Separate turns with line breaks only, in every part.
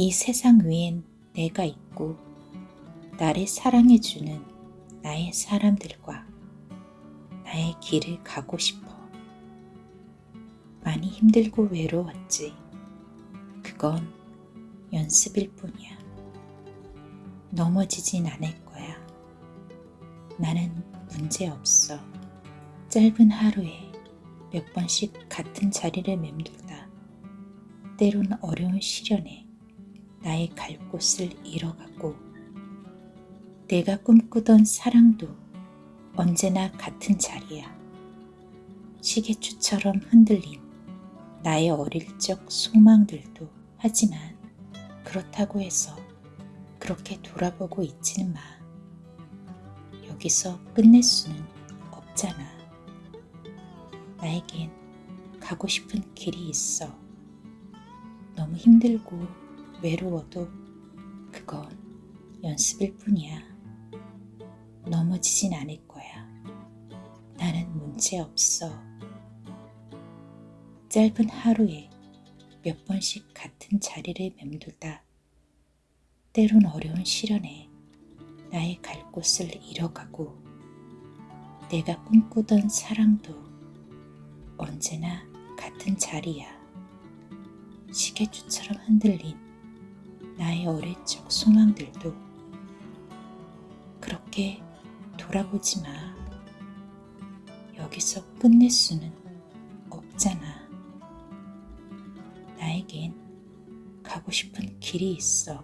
이 세상 위엔 내가 있고 나를 사랑해주는 나의 사람들과 나의 길을 가고 싶어. 많이 힘들고 외로웠지. 그건 연습일 뿐이야. 넘어지진 않을 거야. 나는 문제 없어. 짧은 하루에 몇 번씩 같은 자리를 맴돌다 때론 어려운 시련에 나의 갈 곳을 잃어가고 내가 꿈꾸던 사랑도 언제나 같은 자리야. 시계추처럼 흔들린 나의 어릴 적 소망들도 하지만 그렇다고 해서 그렇게 돌아보고 있지는 마. 여기서 끝낼 수는 없잖아. 나에겐 가고 싶은 길이 있어. 너무 힘들고 외로워도 그건 연습일 뿐이야. 넘어지진 않을 거야. 나는 문제 없어. 짧은 하루에 몇 번씩 같은 자리를 맴돌다 때론 어려운 시련에 나의 갈 곳을 잃어가고 내가 꿈꾸던 사랑도 언제나 같은 자리야. 시계추처럼 흔들린 나의 어릴 적 소망들도 그렇게 돌아보지 마. 여기서 끝낼 수는 없잖아. 나에겐 가고 싶은 길이 있어.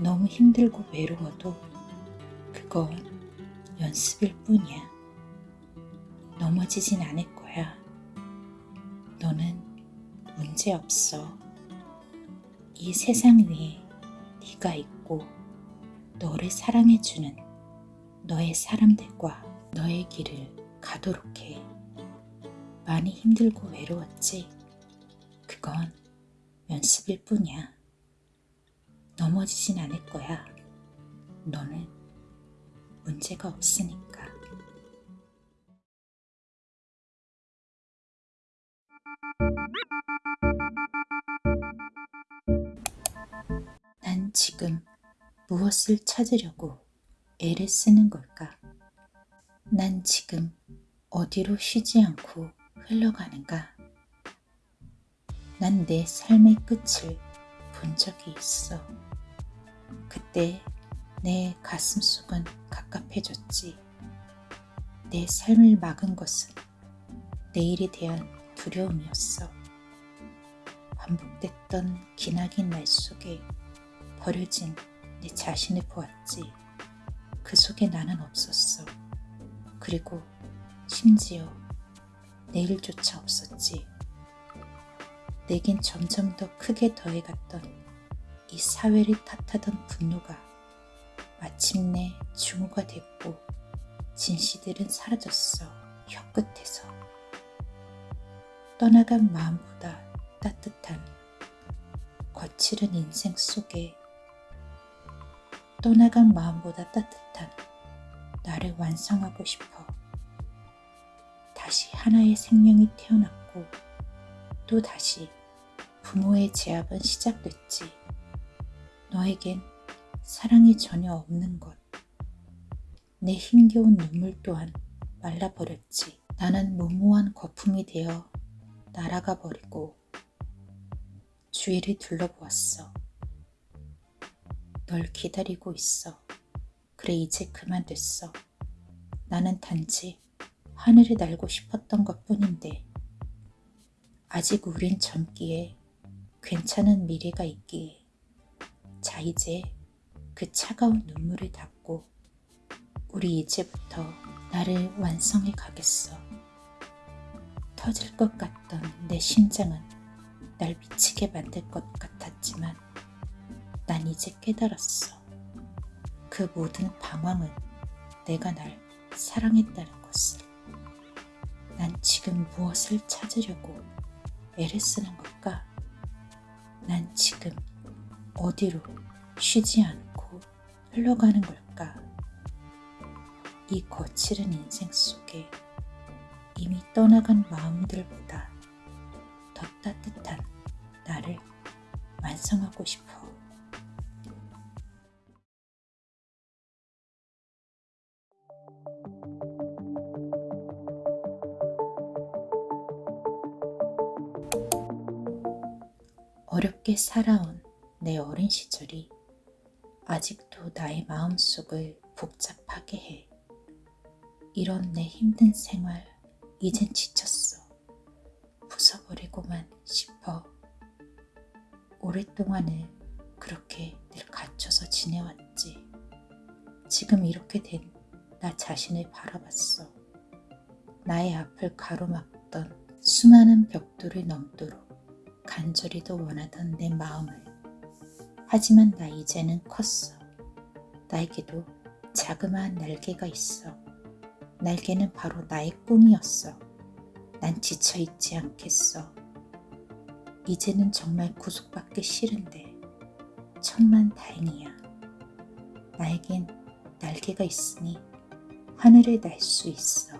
너무 힘들고 외로워도 그건 연습일 뿐이야. 넘어지진 않을 거야. 너는 문제 없어. 이 세상 위에 네가 있고 너를 사랑해주는 너의 사람들과 너의 길을 가도록 해. 많이 힘들고 외로웠지? 그건 연습일 뿐이야. 넘어지진 않을 거야. 너는 문제가 없으니까. 지금 무엇을 찾으려고 애를 쓰는 걸까? 난 지금 어디로 쉬지 않고 흘러가는가? 난 내 삶의 끝을 본 적이 있어. 그때 내 가슴 속은 갑갑해졌지. 내 삶을 막은 것은 내일에 대한 두려움이었어. 반복됐던 기나긴 날 속에 버려진 내 자신을 보았지. 그 속에 나는 없었어. 그리고 심지어 내일조차 없었지. 내겐 점점 더 크게 더해갔던 이 사회를 탓하던 분노가 마침내 중후가 됐고 진시들은 사라졌어. 혀끝에서. 떠나간 마음보다 따뜻한 거칠은 인생 속에 떠나간 마음보다 따뜻한 나를 완성하고 싶어. 다시 하나의 생명이 태어났고 또 다시 부모의 제압은 시작됐지. 너에겐 사랑이 전혀 없는 것. 내 힘겨운 눈물 또한 말라버렸지. 나는 무모한 거품이 되어 날아가 버리고 주위를 둘러보았어. 널 기다리고 있어. 그래 이제 그만 됐어. 나는 단지 하늘을 날고 싶었던 것 뿐인데 아직 우린 젊기에 괜찮은 미래가 있기에 자 이제 그 차가운 눈물을 닦고 우리 이제부터 나를 완성해 가겠어. 터질 것 같던 내 심장은 날 미치게 만들 것 같았지만 난 이제 깨달았어. 그 모든 방황은 내가 날 사랑했다는 것을. 난 지금 무엇을 찾으려고 애를 쓰는 걸까? 난 지금 어디로 쉬지 않고 흘러가는 걸까? 이 거칠은 인생 속에 이미 떠나간 마음들보다 더 따뜻한 나를 완성하고 싶어. 어렵게 살아온 내 어린 시절이 아직도 나의 마음속을 복잡하게 해. 이런 내 힘든 생활 이젠 지쳤어. 부숴버리고만 싶어. 오랫동안을 그렇게 늘 갇혀서 지내왔지. 지금 이렇게 된 나 자신을 바라봤어. 나의 앞을 가로막던 수많은 벽돌을 넘도록 간절히 더 원하던 내 마음을. 하지만 나 이제는 컸어. 나에게도 자그마한 날개가 있어. 날개는 바로 나의 꿈이었어. 난 지쳐있지 않겠어. 이제는 정말 구속받기 싫은데 천만 다행이야. 나에겐 날개가 있으니 하늘을 날 수 있어.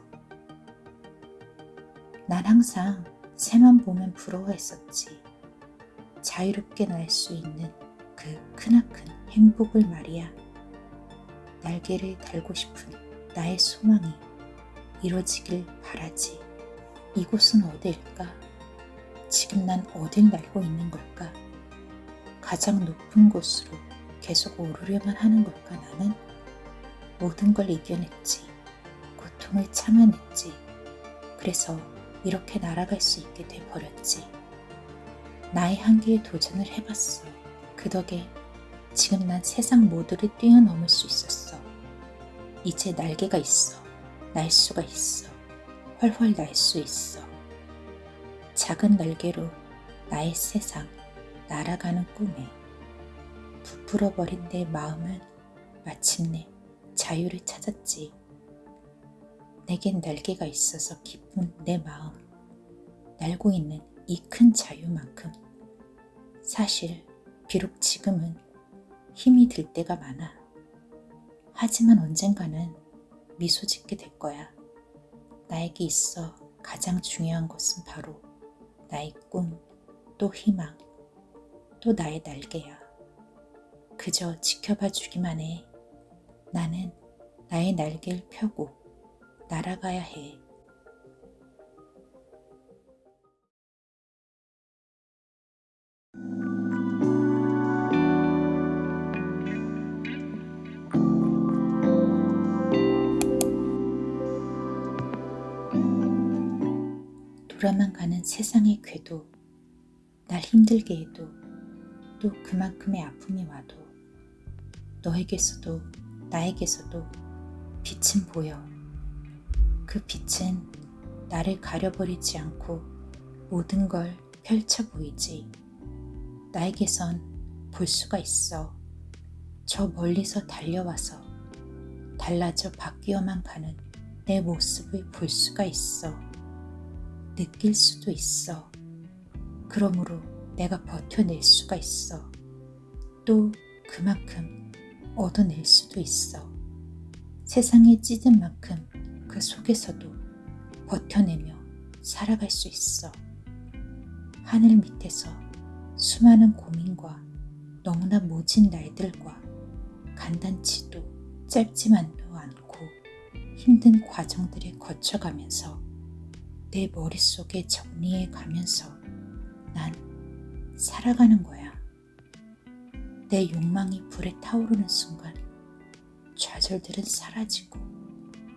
난 항상 새만 보면 부러워했었지. 자유롭게 날 수 있는 그 크나큰 행복을 말이야. 날개를 달고 싶은 나의 소망이 이루어지길 바라지. 이곳은 어디일까? 지금 난 어딜 날고 있는 걸까? 가장 높은 곳으로 계속 오르려만 하는 걸까 나는? 모든 걸 이겨냈지. 고통을 참아냈지. 그래서 이렇게 날아갈 수 있게 돼 버렸지. 나의 한계에 도전을 해봤어. 그 덕에 지금 난 세상 모두를 뛰어넘을 수 있었어. 이제 날개가 있어. 날 수가 있어. 훨훨 날 수 있어. 작은 날개로 나의 세상 날아가는 꿈에 부풀어버린 내 마음은 마침내 자유를 찾았지. 내겐 날개가 있어서 기쁜 내 마음. 날고 있는 이 큰 자유만큼 사실 비록 지금은 힘이 들 때가 많아. 하지만 언젠가는 미소 짓게 될 거야. 나에게 있어 가장 중요한 것은 바로 나의 꿈, 또 희망, 또 나의 날개야. 그저 지켜봐 주기만 해. 나는 나의 날개를 펴고 날아가야 해. 돌아만 가는 세상의 궤도, 날 힘들게 해도 또 그만큼의 아픔이 와도 너에게서도 나에게서도 빛은 보여. 그 빛은 나를 가려버리지 않고 모든 걸 펼쳐 보이지. 나에게선 볼 수가 있어. 저 멀리서 달려와서 달라져 바뀌어만 가는 내 모습을 볼 수가 있어. 느낄 수도 있어. 그러므로 내가 버텨낼 수가 있어. 또 그만큼 얻어낼 수도 있어. 세상에 찢은 만큼 그 속에서도 버텨내며 살아갈 수 있어. 하늘 밑에서 수많은 고민과 너무나 모진 날들과 간단치도 짧지만도 않고 힘든 과정들을 거쳐가면서 내 머릿속에 정리해 가면서 난 살아가는 거야. 내 욕망이 불에 타오르는 순간 좌절들은 사라지고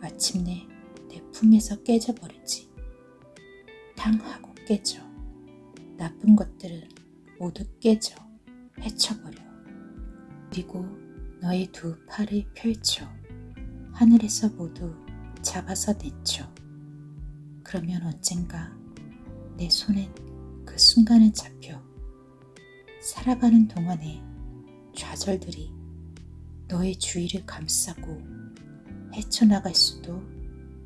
마침내 내 품에서 깨져버리지. 탕 하고 깨져. 나쁜 것들은 모두 깨져. 헤쳐버려. 그리고 너의 두 팔을 펼쳐. 하늘에서 모두 잡아서 내쳐. 그러면 언젠가 내 손엔 그 순간을 잡혀 살아가는 동안에 좌절들이 너의 주위를 감싸고 헤쳐나갈 수도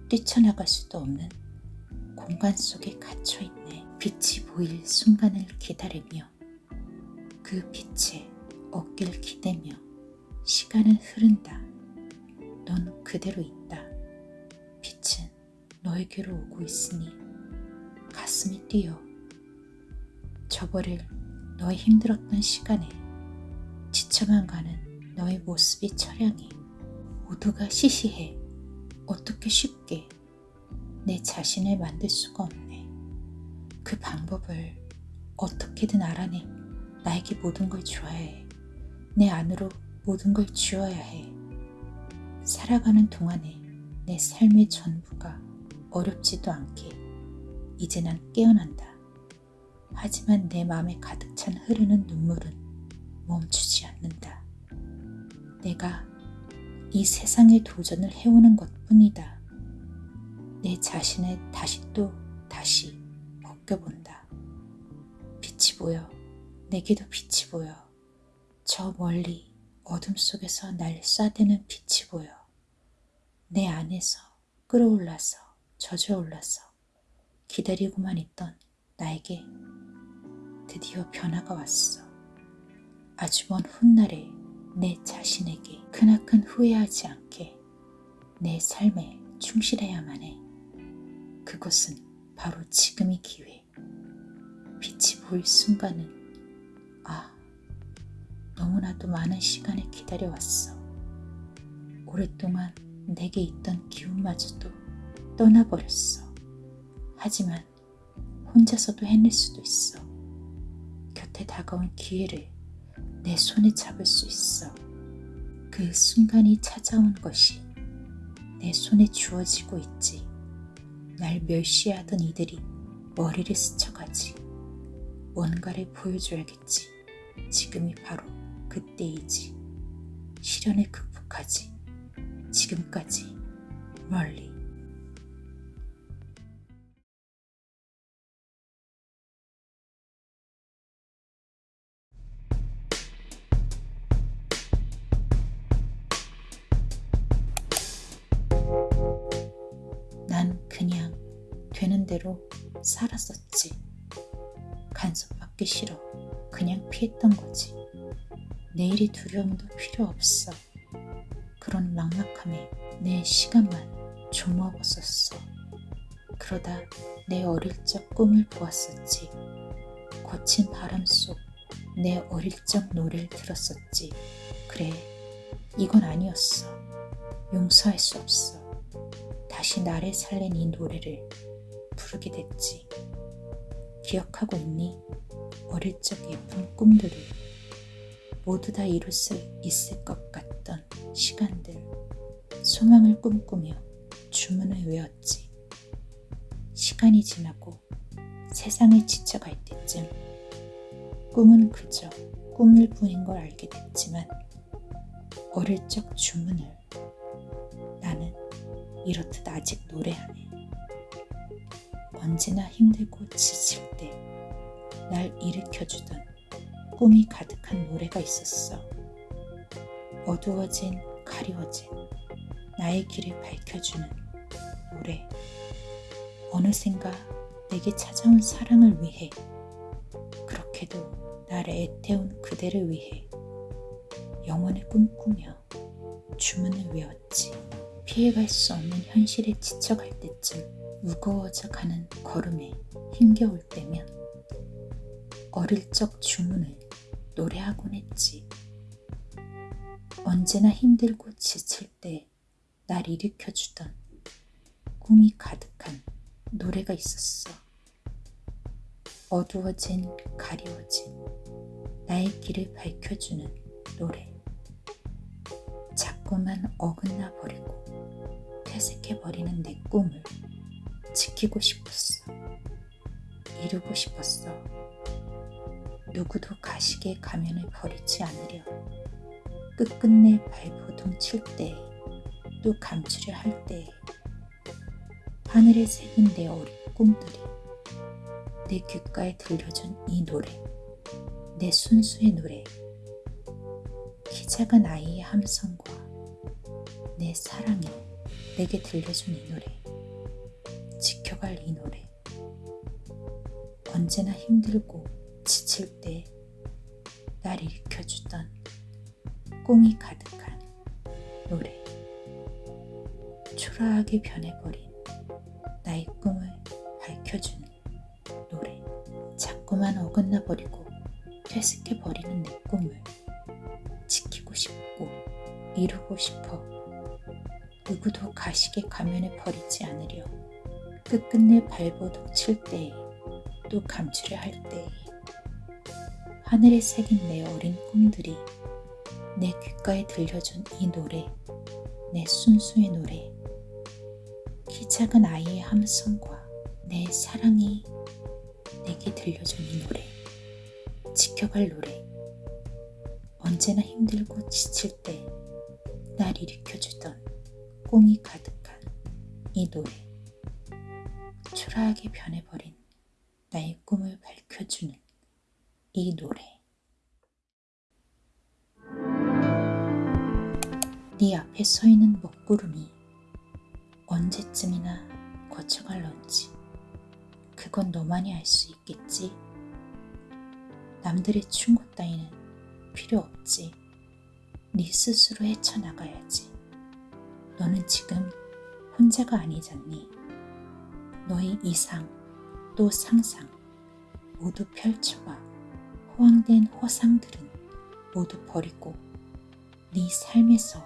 뛰쳐나갈 수도 없는 공간 속에 갇혀있네. 빛이 보일 순간을 기다리며 그 빛에 어깨를 기대며 시간은 흐른다. 넌 그대로 있다. 빛은 너에게로 오고 있으니 가슴이 뛰어. 저버릴 너의 힘들었던 시간에 지쳐만 가는 너의 모습이 처량해. 모두가 시시해. 어떻게 쉽게 내 자신을 만들 수가 없네. 그 방법을 어떻게든 알아내. 나에게 모든 걸 줘야 해. 내 안으로 모든 걸 지워야 해. 살아가는 동안에 내 삶의 전부가 어렵지도 않게 이제 난 깨어난다. 하지만 내 마음에 가득 찬 흐르는 눈물은 멈추지 않는다. 내가 이 세상의 도전을 해오는 것 뿐이다. 내 자신을 다시 또 다시 벗겨본다. 빛이 보여. 내게도 빛이 보여. 저 멀리 어둠 속에서 날 쏴대는 빛이 보여. 내 안에서 끌어올라서 젖어올라서 기다리고만 있던 나에게 드디어 변화가 왔어. 아주 먼 훗날에 내 자신에게 크나큰 후회하지 않게 내 삶에 충실해야만 해. 그것은 바로 지금이 기회. 빛이 보일 순간은 아, 너무나도 많은 시간을 기다려왔어. 오랫동안 내게 있던 기운마저도 떠나버렸어. 하지만 혼자서도 해낼 수도 있어. 곁에 다가온 기회를 내 손에 잡을 수 있어. 그 순간이 찾아온 것이 내 손에 주어지고 있지. 날 멸시하던 이들이 머리를 스쳐가지. 뭔가를 보여줘야겠지. 지금이 바로 그때이지. 시련을 극복하지. 지금까지 멀리. 난 그냥 되는 대로 살았었지. 간섭받기 싫어. 그냥 피했던 거지. 내일이 두려움도 필요 없어. 그런 막막함에 내 시간만 조먹었었어. 그러다 내 어릴 적 꿈을 보았었지. 거친 바람 속 내 어릴 적 노래를 들었었지. 그래, 이건 아니었어. 용서할 수 없어. 다시 나를 살린 이 노래를 부르게 됐지. 기억하고 있니? 어릴 적 예쁜 꿈들을 모두 다 이룰 수 있을 것 같던 시간들. 소망을 꿈꾸며 주문을 외웠지. 시간이 지나고 세상에 지쳐갈 때쯤 꿈은 그저 꿈일 뿐인 걸 알게 됐지만 어릴 적 주문을 나는 이렇듯 아직 노래하네. 언제나 힘들고 지칠 때 날 일으켜주던 꿈이 가득한 노래가 있었어. 어두워진 가리워진 나의 길을 밝혀주는 노래. 어느샌가 내게 찾아온 사랑을 위해 그렇게도 나를 애태운 그대를 위해 영원을 꿈꾸며 주문을 외웠지. 피해갈 수 없는 현실에 지쳐갈 때쯤 무거워져 가는 걸음에 힘겨울 때면 어릴 적 주문을 노래하곤 했지. 언제나 힘들고 지칠 때 날 일으켜주던 꿈이 가득한 노래가 있었어. 어두워진 가리워진 나의 길을 밝혀주는 노래. 자꾸만 어긋나 버리고 퇴색해 버리는 내 꿈을 지키고 싶었어. 이루고 싶었어. 누구도 가시게 가면을 버리지 않으려. 끝끝내 발버둥 칠 때, 또 감추려 할 때, 하늘에 새긴 내 어린 꿈들이 내 귓가에 들려준 이 노래, 내 순수의 노래, 키 작은 아이의 함성과 내 사랑이 내게 들려준 이 노래, 지켜갈 이 노래, 언제나 힘들고 지칠 때 날 일으켜주던 꿈이 가득한 노래, 초라하게 변해버린 나의 꿈을 밝혀주는 노래, 자꾸만 어긋나 버리고 퇴색해버리는 내 꿈을 지키고 싶고 이루고 싶어 누구도 가식의 가면에 버리지 않으려 끝끝내 발버둥 칠 때에 또 감추려 할 때에 하늘에 새긴 내 어린 꿈들이 내 귓가에 들려준 이 노래 내 순수의 노래 키 작은 아이의 함성과 내 사랑이 내게 들려준 이 노래 지켜갈 노래 언제나 힘들고 지칠 때 날 일으켜주던 꿈이 가득한 이 노래 초라하게 변해버린 나의 꿈을 밝혀주는 이 노래 네 앞에 서 있는 먹구름이 언제쯤이나 거쳐갈런지 그건 너만이 알 수 있겠지. 남들의 충고 따위는 필요 없지. 네 스스로 헤쳐나가야지. 너는 지금 혼자가 아니잖니. 너의 이상 또 상상 모두 펼쳐봐. 호황된 허상들은 모두 버리고 네 삶에서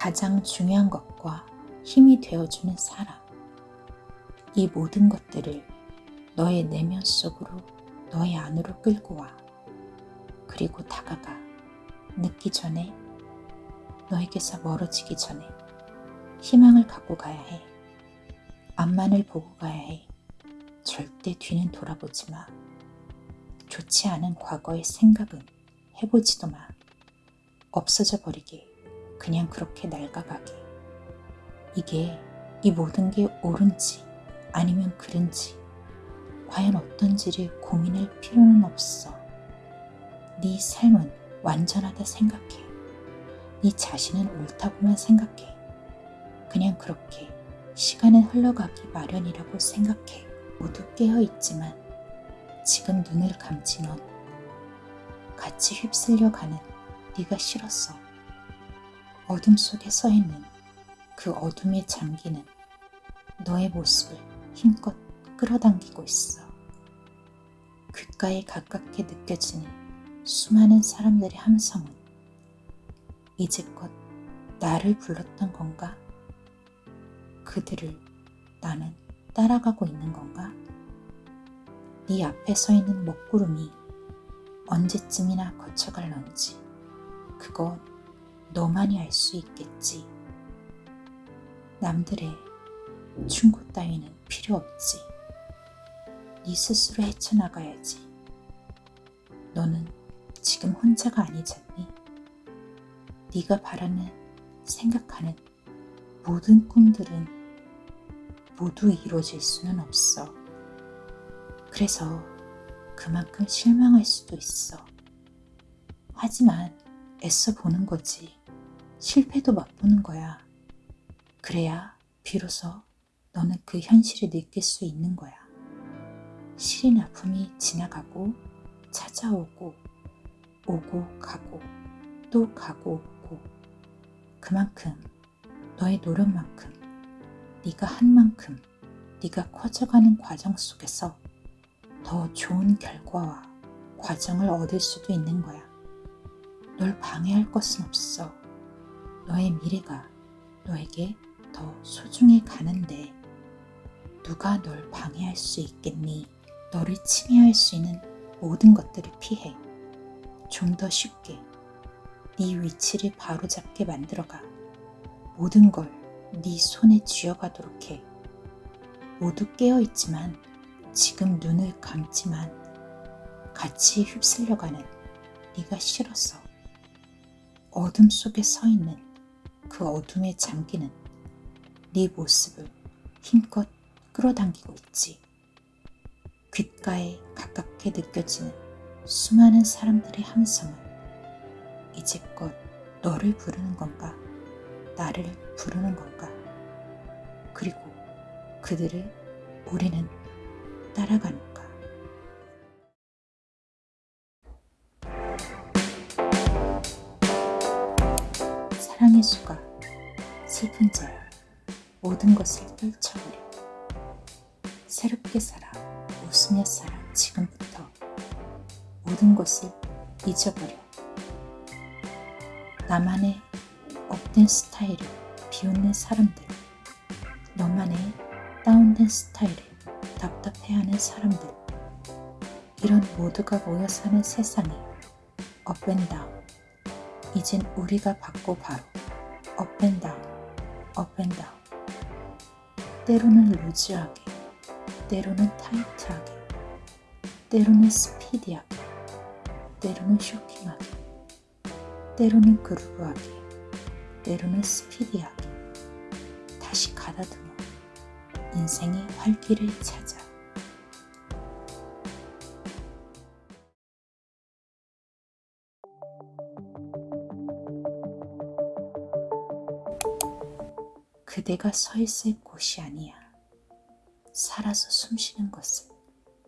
가장 중요한 것과 힘이 되어주는 사람. 이 모든 것들을 너의 내면 속으로 너의 안으로 끌고 와. 그리고 다가가. 늦기 전에 너에게서 멀어지기 전에 희망을 갖고 가야 해. 앞만을 보고 가야 해. 절대 뒤는 돌아보지 마. 좋지 않은 과거의 생각은 해보지도 마. 없어져 버리게. 그냥 그렇게 낡아가게. 이게 이 모든 게 옳은지 아니면 그른지 과연 어떤지를 고민할 필요는 없어. 네 삶은 완전하다 생각해. 네 자신은 옳다고만 생각해. 그냥 그렇게 시간은 흘러가기 마련이라고 생각해. 모두 깨어있지만 지금 눈을 감지 넌 같이 휩쓸려 가는 네가 싫었어. 어둠 속에 서 있는 그 어둠에 잠기는 너의 모습을 힘껏 끌어당기고 있어. 귓가에 가깝게 느껴지는 수많은 사람들의 함성은 이제껏 나를 불렀던 건가? 그들을 나는 따라가고 있는 건가? 네 앞에 서 있는 먹구름이 언제쯤이나 거쳐갈런지 그건 너만이 알 수 있겠지. 남들의 충고 따위는 필요 없지. 네 스스로 헤쳐나가야지. 너는 지금 혼자가 아니잖니. 네가 바라는, 생각하는 모든 꿈들은 모두 이루어질 수는 없어. 그래서 그만큼 실망할 수도 있어. 하지만 애써 보는 거지. 실패도 맛보는 거야. 그래야 비로소 너는 그 현실을 느낄 수 있는 거야. 시린 아픔이 지나가고 찾아오고 오고 가고 또 가고 오고 그만큼 너의 노력만큼 네가 한 만큼 네가 커져가는 과정 속에서 더 좋은 결과와 과정을 얻을 수도 있는 거야. 널 방해할 것은 없어. 너의 미래가 너에게 더 소중해 가는데 누가 널 방해할 수 있겠니? 너를 침해할 수 있는 모든 것들을 피해 좀 더 쉽게 네 위치를 바로잡게 만들어가 모든 걸 네 손에 쥐어가도록 해 모두 깨어있지만 지금 눈을 감지만 같이 휩쓸려가는 네가 싫어서 어둠 속에 서 있는 그 어둠에 잠기는 네 모습을 힘껏 끌어당기고 있지. 귓가에 가깝게 느껴지는 수많은 사람들의 함성은 이제껏 너를 부르는 건가? 나를 부르는 건가? 그리고 그들을 우리는 따라가는가? 사랑의 수가 슬픈 자야 모든 것을 떨쳐버려 새롭게 살아 웃으며 살아 지금부터 모든 것을 잊어버려. 나만의 up된 스타일을 비웃는 사람들, 너만의 down된 스타일을 답답해하는 사람들, 이런 모두가 모여 사는 세상이 up and down. 이젠 우리가 받고 바로 업앤다운, 업앤다운. 때로는 loose하게, 때로는 타이트하게, 때로는 스피디하게, 때로는 쇼킹하게, 때로는 그루브하게, 때로는 스피디하게, 인생의 활기를 찾아. 그대가 서 있을 곳이 아니야. 살아서 숨쉬는 것을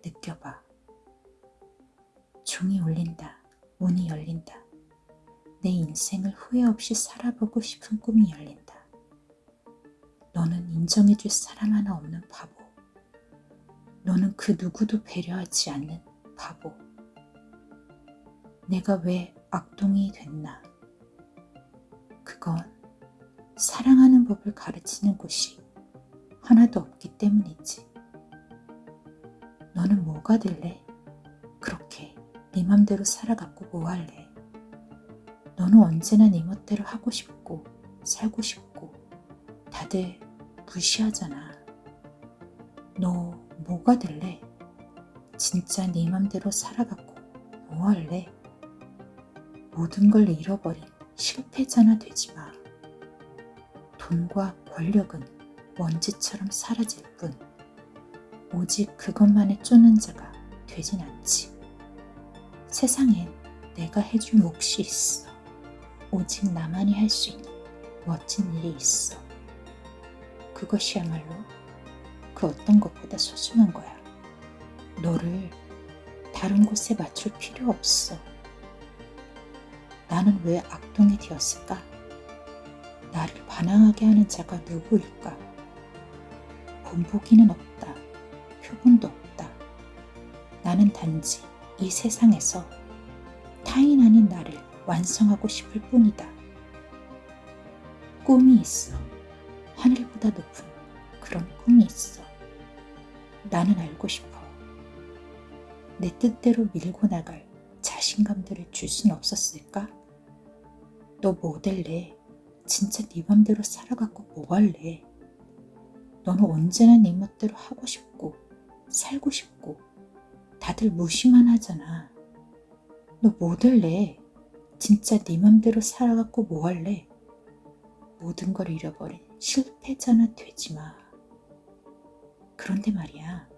느껴봐. 종이 울린다. 문이 열린다. 내 인생을 후회 없이 살아보고 싶은 꿈이 열린다. 인정해줄 사람 하나 없는 바보. 너는 그 누구도 배려하지 않는 바보. 내가 왜 악동이 됐나? 그건 사랑하는 법을 가르치는 곳이 하나도 없기 때문이지. 너는 뭐가 될래? 그렇게 네 맘대로 살아갖고 뭐 할래? 너는 언제나 네 멋대로 하고 싶고 살고 싶고 다들 무시하잖아. 너 뭐가 될래? 진짜 네 맘대로 살아갖고 뭐 할래? 모든 걸 잃어버린 실패자나 되지 마. 돈과 권력은 먼지처럼 사라질 뿐 오직 그것만에 쫓는 자가 되진 않지. 세상엔 내가 해줄 몫이 있어. 오직 나만이 할 수 있는 멋진 일이 있어. 그것이야말로 그 어떤 것보다 소중한 거야. 너를 다른 곳에 맞출 필요 없어. 나는 왜 악동이 되었을까? 나를 반항하게 하는 자가 누구일까? 본보기는 없다. 표본도 없다. 나는 단지 이 세상에서 타인 아닌 나를 완성하고 싶을 뿐이다. 꿈이 있어. 하늘보다 높은 그런 꿈이 있어. 나는 알고 싶어. 내 뜻대로 밀고 나갈 자신감들을 줄 순 없었을까? 너 뭐 될래? 진짜 네 맘대로 살아갖고 뭐 할래? 너는 언제나 네 멋대로 하고 싶고 살고 싶고 다들 무시만 하잖아. 너 뭐 될래? 진짜 네 맘대로 살아갖고 뭐 할래? 모든 걸 잃어버린 실패자나 되지 마. 그런데 말이야.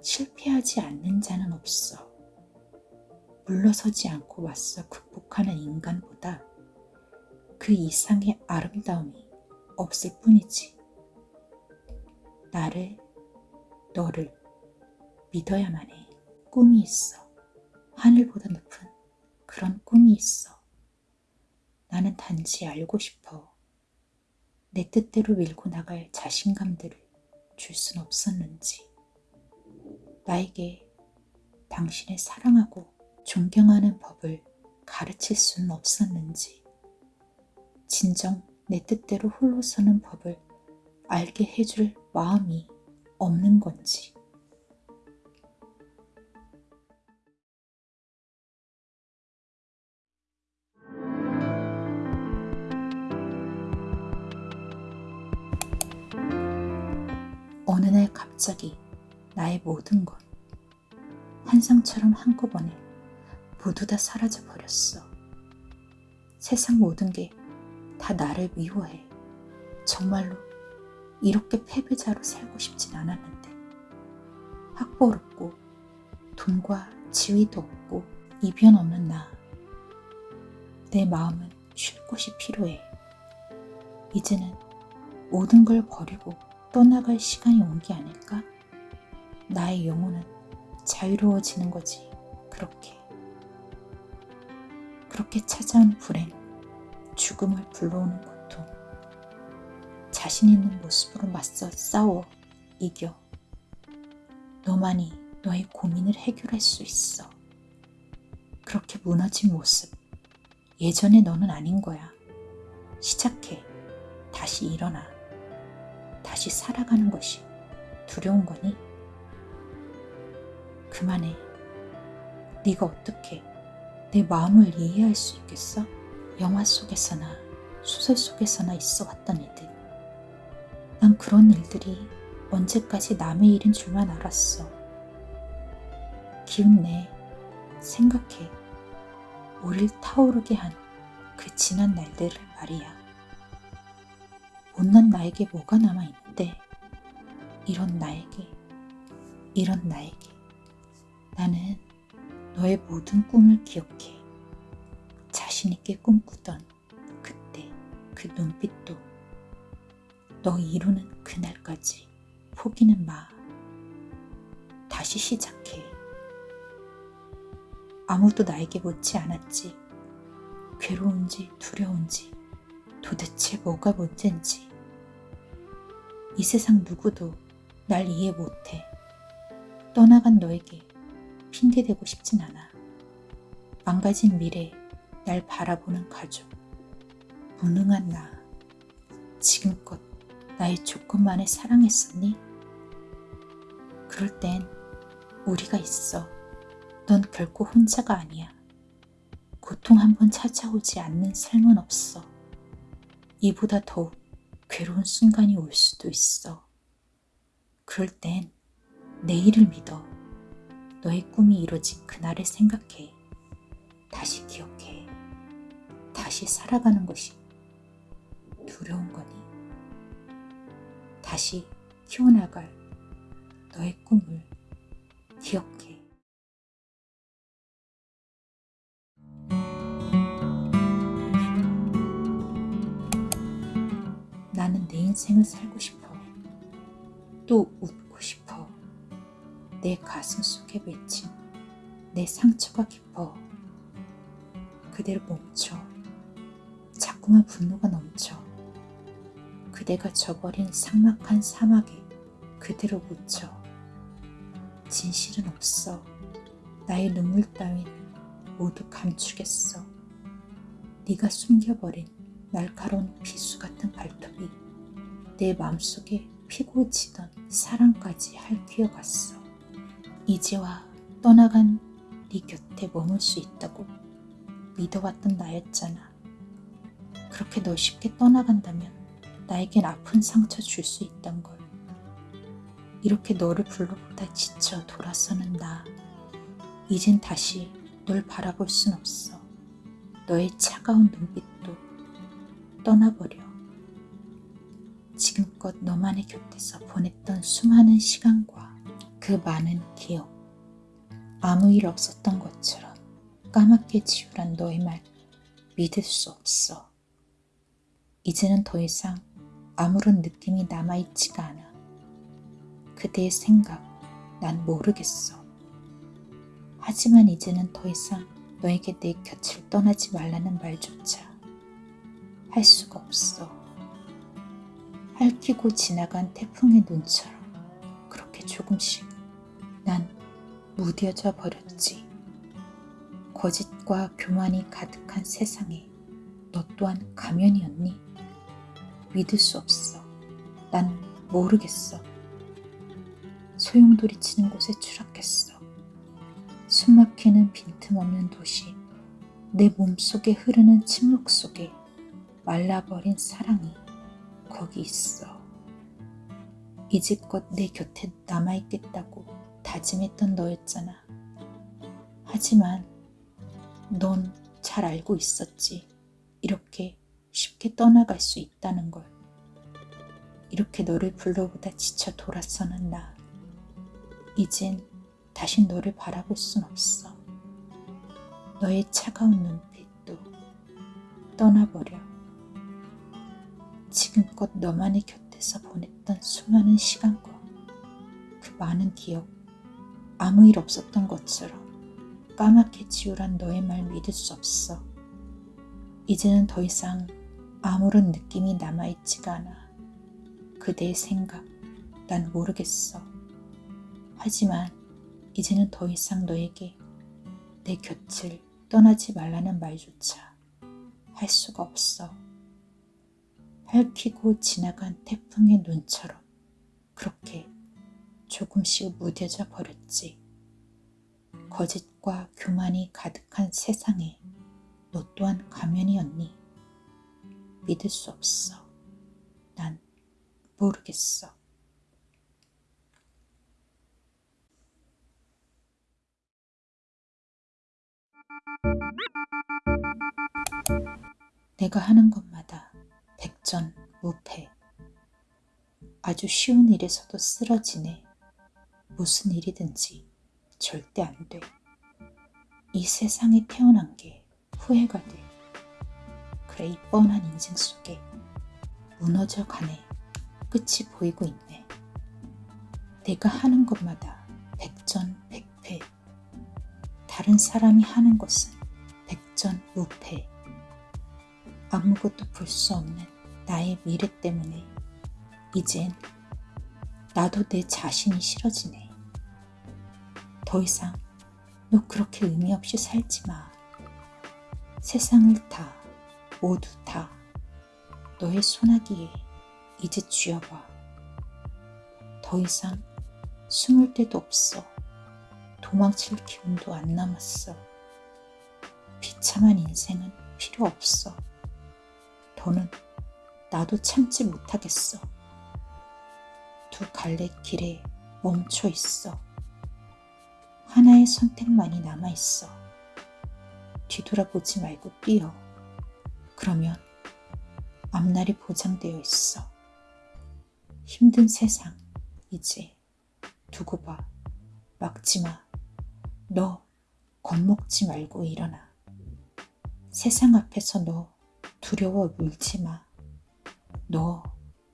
실패하지 않는 자는 없어. 물러서지 않고 맞서 극복하는 인간보다 그 이상의 아름다움이 없을 뿐이지. 나를, 너를 믿어야만 해. 꿈이 있어. 하늘보다 높은 그런 꿈이 있어. 나는 단지 알고 싶어. 내 뜻대로 밀고 나갈 자신감들을 줄 순 없었는지. 나에게 당신을 사랑하고 존경하는 법을 가르칠 수는 없었는지. 진정 내 뜻대로 홀로 서는 법을 알게 해줄 마음이 없는 건지. 어느 날 갑자기 나의 모든 것, 한상처럼 한꺼번에 모두 다 사라져 버렸어. 세상 모든 게 다 나를 미워해. 정말로 이렇게 패배자로 살고 싶진 않았는데. 학벌 없고, 돈과 지위도 없고, 이변 없는 나. 내 마음은 쉴 곳이 필요해. 이제는 모든 걸 버리고 떠나갈 시간이 온 게 아닐까? 나의 영혼은 자유로워지는 거지, 그렇게. 그렇게 찾아온 불행, 죽음을 불러오는 고통. 자신 있는 모습으로 맞서 싸워 이겨. 너만이 너의 고민을 해결할 수 있어. 그렇게 무너진 모습. 예전의 너는 아닌 거야. 시작해. 다시 일어나. 다시 살아가는 것이 두려운 거니? 그만해. 네가 어떻게 내 마음을 이해할 수 있겠어? 영화 속에서나 소설 속에서나 있어 왔던 일들. 난 그런 일들이 언제까지 남의 일인 줄만 알았어. 기운내. 생각해. 우릴 타오르게 한 그 지난 날들을 말이야. 못난 나에게 뭐가 남아있 대. 이런 나에게, 이런 나에게. 나는 너의 모든 꿈을 기억해. 자신있게 꿈꾸던 그때 그 눈빛도 너 이루는 그날까지 포기는 마. 다시 시작해. 아무도 나에게 묻지 않았지. 괴로운지 두려운지 도대체 뭐가 문제인지. 이 세상 누구도 날 이해 못해. 떠나간 너에게 핑계대고 싶진 않아. 망가진 미래, 날 바라보는 가족, 무능한 나. 지금껏 나의 조건만에 사랑했었니? 그럴 땐 우리가 있어. 넌 결코 혼자가 아니야. 고통 한 번 찾아오지 않는 삶은 없어. 이보다 더욱 괴로운 순간이 올 수도 있어. 그럴 땐 내일을 믿어. 너의 꿈이 이루어진 그날을 생각해. 다시 기억해. 다시 살아가는 것이 두려운 거니. 다시 키워나갈 너의 꿈을 기억해. 인생을 살고 싶어. 또 웃고 싶어. 내 가슴 속에 맺힌 내 상처가 깊어. 그대로 멈춰. 자꾸만 분노가 넘쳐. 그대가 저버린 삭막한 사막에 그대로 묻혀. 진실은 없어. 나의 눈물 따윈 모두 감추겠어. 네가 숨겨버린 날카로운 비수 같은 발톱이 내 맘속에 피고 지던 사랑까지 핥히어갔어. 이제와 떠나간 네 곁에 머물 수 있다고 믿어왔던 나였잖아. 그렇게 너 쉽게 떠나간다면 나에겐 아픈 상처 줄 수 있단 걸. 이렇게 너를 불러보다 지쳐 돌아서는 나. 이젠 다시 널 바라볼 순 없어. 너의 차가운 눈빛도 떠나버려. 지금껏 너만의 곁에서 보냈던 수많은 시간과 그 많은 기억. 아무 일 없었던 것처럼 까맣게 지우란 너의 말 믿을 수 없어. 이제는 더 이상 아무런 느낌이 남아있지가 않아. 그대의 생각, 난 모르겠어. 하지만 이제는 더 이상 너에게 내 곁을 떠나지 말라는 말조차 할 수가 없어. 핥히고 지나간 태풍의 눈처럼 그렇게 조금씩 난 무뎌져 버렸지. 거짓과 교만이 가득한 세상에 너 또한 가면이었니? 믿을 수 없어. 난 모르겠어. 소용돌이 치는 곳에 추락했어. 숨막히는 빈틈없는 도시, 내 몸속에 흐르는 침묵 속에 말라버린 사랑이 거기 있어. 이제껏 내 곁에 남아있겠다고 다짐했던 너였잖아. 하지만 넌 잘 알고 있었지. 이렇게 쉽게 떠나갈 수 있다는 걸. 이렇게 너를 불러보다 지쳐 돌아서는 나. 이젠 다시 너를 바라볼 순 없어. 너의 차가운 눈빛도 떠나버려. 지금껏 너만의 곁에서 보냈던 수많은 시간과 그 많은 기억, 아무 일 없었던 것처럼 까맣게 지우란 너의 말 믿을 수 없어. 이제는 더 이상 아무런 느낌이 남아있지가 않아. 그대의 생각, 난 모르겠어. 하지만 이제는 더 이상 너에게 내 곁을 떠나지 말라는 말조차 할 수가 없어. 핥히고 지나간 태풍의 눈처럼 그렇게 조금씩 무뎌져 버렸지. 거짓과 교만이 가득한 세상에 너 또한 가면이었니? 믿을 수 없어. 난 모르겠어. 내가 하는 것마다 백전 무패. 아주 쉬운 일에서도 쓰러지네. 무슨 일이든지 절대 안 돼. 이 세상에 태어난 게 후회가 돼. 그래 이 뻔한 인생 속에 무너져 가네. 끝이 보이고 있네. 내가 하는 것마다 백전백패. 다른 사람이 하는 것은 백전무패. 아무것도 볼 수 없는 나의 미래 때문에 이젠 나도 내 자신이 싫어지네. 더 이상 너 그렇게 의미 없이 살지 마. 세상을 다, 모두 다 너의 소나기에 이제 쥐어봐. 더 이상 숨을 데도 없어. 도망칠 기운도 안 남았어. 비참한 인생은 필요 없어. 더는 나도 참지 못하겠어. 두 갈래 길에 멈춰 있어. 하나의 선택만이 남아 있어. 뒤돌아보지 말고 뛰어. 그러면 앞날이 보장되어 있어. 힘든 세상, 이제 두고 봐. 막지 마. 너 겁먹지 말고 일어나. 세상 앞에서 너 두려워 울지 마. 너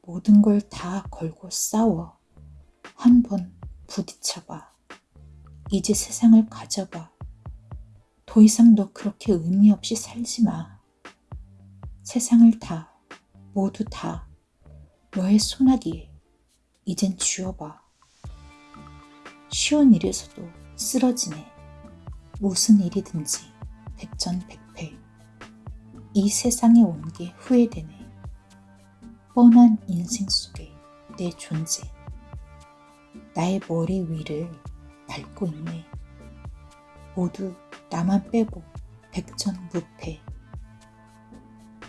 모든 걸 다 걸고 싸워. 한번 부딪혀봐. 이제 세상을 가져봐. 더 이상 너 그렇게 의미 없이 살지 마. 세상을 다, 모두 다 너의 소나기에 이젠 쥐어봐. 쉬운 일에서도 쓰러지네. 무슨 일이든지 백전백패. 이 세상에 온 게 후회되네. 뻔한 인생 속에 내 존재. 나의 머리 위를 밟고 있네. 모두 나만 빼고 백전무패.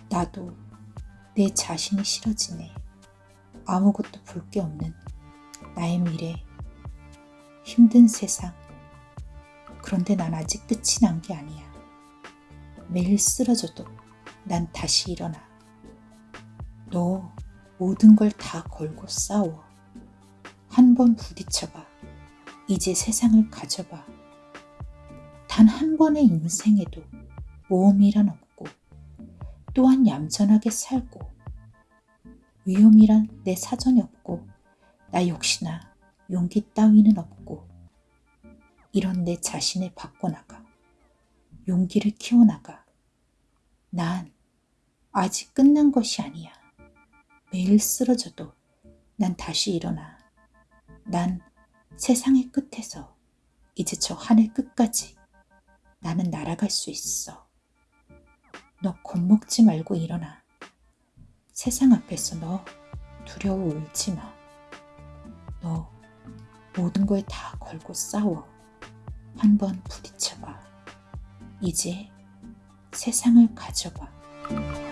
나도 내 자신이 싫어지네. 아무것도 볼 게 없는 나의 미래. 힘든 세상. 그런데 난 아직 끝이 난 게 아니야. 매일 쓰러져도 난 다시 일어나. 너 모든 걸 다 걸고 싸워. 한 번 부딪혀봐. 이제 세상을 가져봐. 단 한 번의 인생에도 모험이란 없고 또한 얌전하게 살고 위험이란 내 사전에 없고 나 역시나 용기 따위는 없고 이런 내 자신을 바꿔나가 용기를 키워나가 난 아직 끝난 것이 아니야. 매일 쓰러져도 난 다시 일어나. 난 세상의 끝에서 이제 저 하늘 끝까지 나는 날아갈 수 있어. 너 겁먹지 말고 일어나. 세상 앞에서 너 두려워 울지 마. 너 모든 걸 다 걸고 싸워. 한번 부딪혀봐. 이제 세상을 가져봐.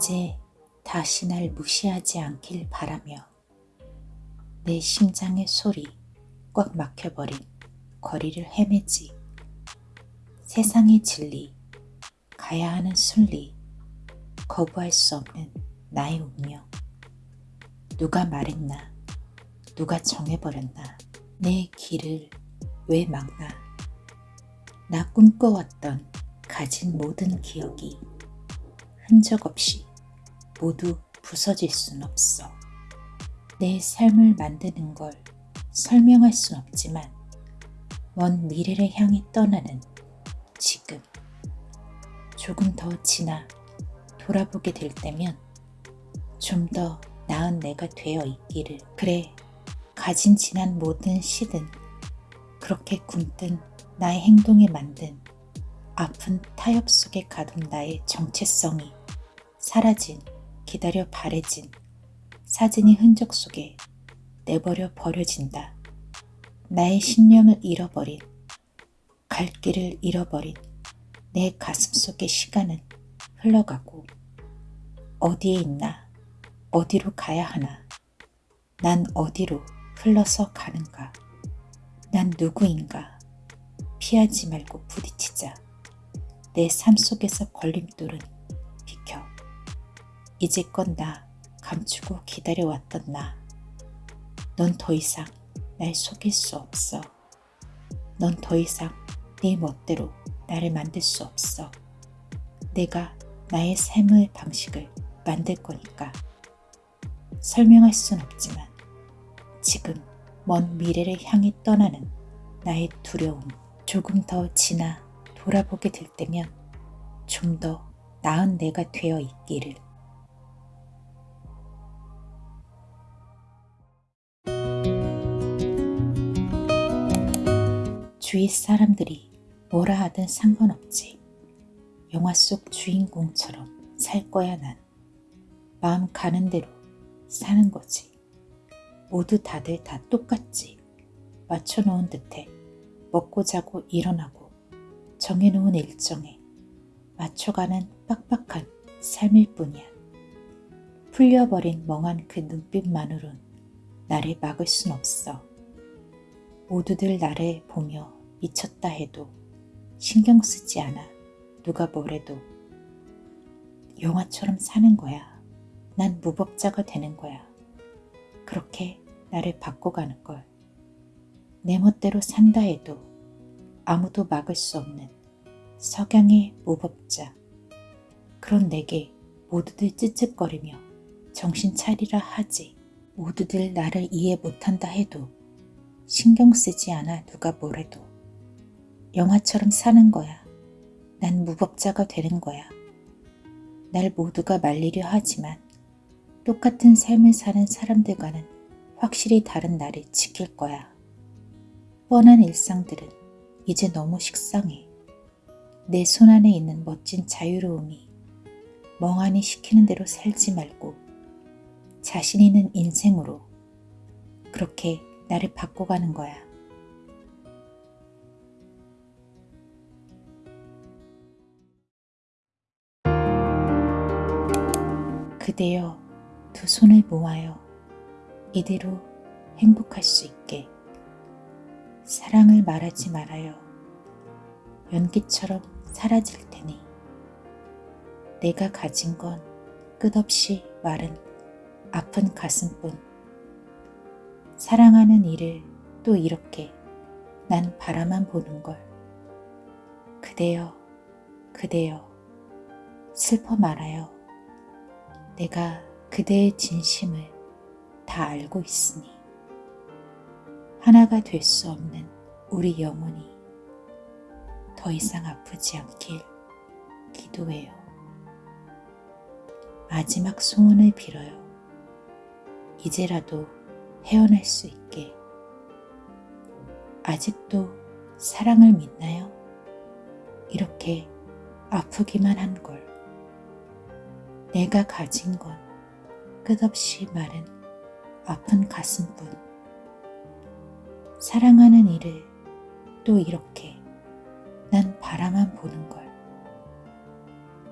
이제 다시 날 무시하지 않길 바라며 내 심장의 소리 꽉 막혀버린 거리를 헤매지. 세상의 진리 가야 하는 순리 거부할 수 없는 나의 운명. 누가 말했나? 누가 정해버렸나? 내 길을 왜 막나? 나 꿈꿔왔던 가진 모든 기억이 흔적 없이 모두 부서질 순 없어. 내 삶을 만드는 걸 설명할 순 없지만 먼 미래를 향해 떠나는 지금 조금 더 지나 돌아보게 될 때면 좀 더 나은 내가 되어 있기를. 그래, 가진 지난 모든 시든 그렇게 굼뜬 나의 행동에 만든 아픈 타협 속에 가둔 나의 정체성이 사라진, 기다려 바래진 사진이 흔적 속에 내버려 버려진다. 나의 신념을 잃어버린, 갈 길을 잃어버린 내 가슴 속의 시간은 흘러가고 어디에 있나, 어디로 가야 하나, 난 어디로 흘러서 가는가, 난 누구인가, 피하지 말고 부딪히자. 내 삶 속에서 걸림돌은. 이제껏 나 감추고 기다려왔던 나. 넌 더 이상 날 속일 수 없어. 넌 더 이상 네 멋대로 나를 만들 수 없어. 내가 나의 삶의 방식을 만들 거니까. 설명할 순 없지만 지금 먼 미래를 향해 떠나는 나의 두려움 조금 더 지나 돌아보게 될 때면 좀 더 나은 내가 되어 있기를. 주위 사람들이 뭐라 하든 상관없지. 영화 속 주인공처럼 살 거야 난. 마음 가는 대로 사는 거지. 모두 다들 다 똑같지. 맞춰놓은 듯해 먹고 자고 일어나고 정해놓은 일정에 맞춰가는 빡빡한 삶일 뿐이야. 풀려버린 멍한 그 눈빛만으론 나를 막을 순 없어. 모두들 나를 보며 미쳤다 해도 신경 쓰지 않아. 누가 뭐래도. 영화처럼 사는 거야. 난 무법자가 되는 거야. 그렇게 나를 바꿔가는 걸. 내 멋대로 산다 해도 아무도 막을 수 없는 석양의 무법자. 그런 내게 모두들 찌찌거리며 정신 차리라 하지. 모두들 나를 이해 못한다 해도 신경 쓰지 않아 누가 뭐래도. 영화처럼 사는 거야. 난 무법자가 되는 거야. 날 모두가 말리려 하지만 똑같은 삶을 사는 사람들과는 확실히 다른 나를 지킬 거야. 뻔한 일상들은 이제 너무 식상해. 내 손안에 있는 멋진 자유로움이 멍하니 시키는 대로 살지 말고 자신 있는 인생으로 그렇게 나를 바꿔가는 거야. 그대여 두 손을 모아요. 이대로 행복할 수 있게. 사랑을 말하지 말아요. 연기처럼 사라질 테니. 내가 가진 건 끝없이 마른 아픈 가슴뿐. 사랑하는 이를 또 이렇게 난 바라만 보는 걸. 그대여, 그대여, 슬퍼 말아요. 내가 그대의 진심을 다 알고 있으니. 하나가 될 수 없는 우리 영혼이 더 이상 아프지 않길 기도해요. 마지막 소원을 빌어요. 이제라도 헤어날 수 있게. 아직도 사랑을 믿나요? 이렇게 아프기만 한 걸. 내가 가진 건 끝없이 마른 아픈 가슴뿐. 사랑하는 이를 또 이렇게 난 바라만 보는 걸.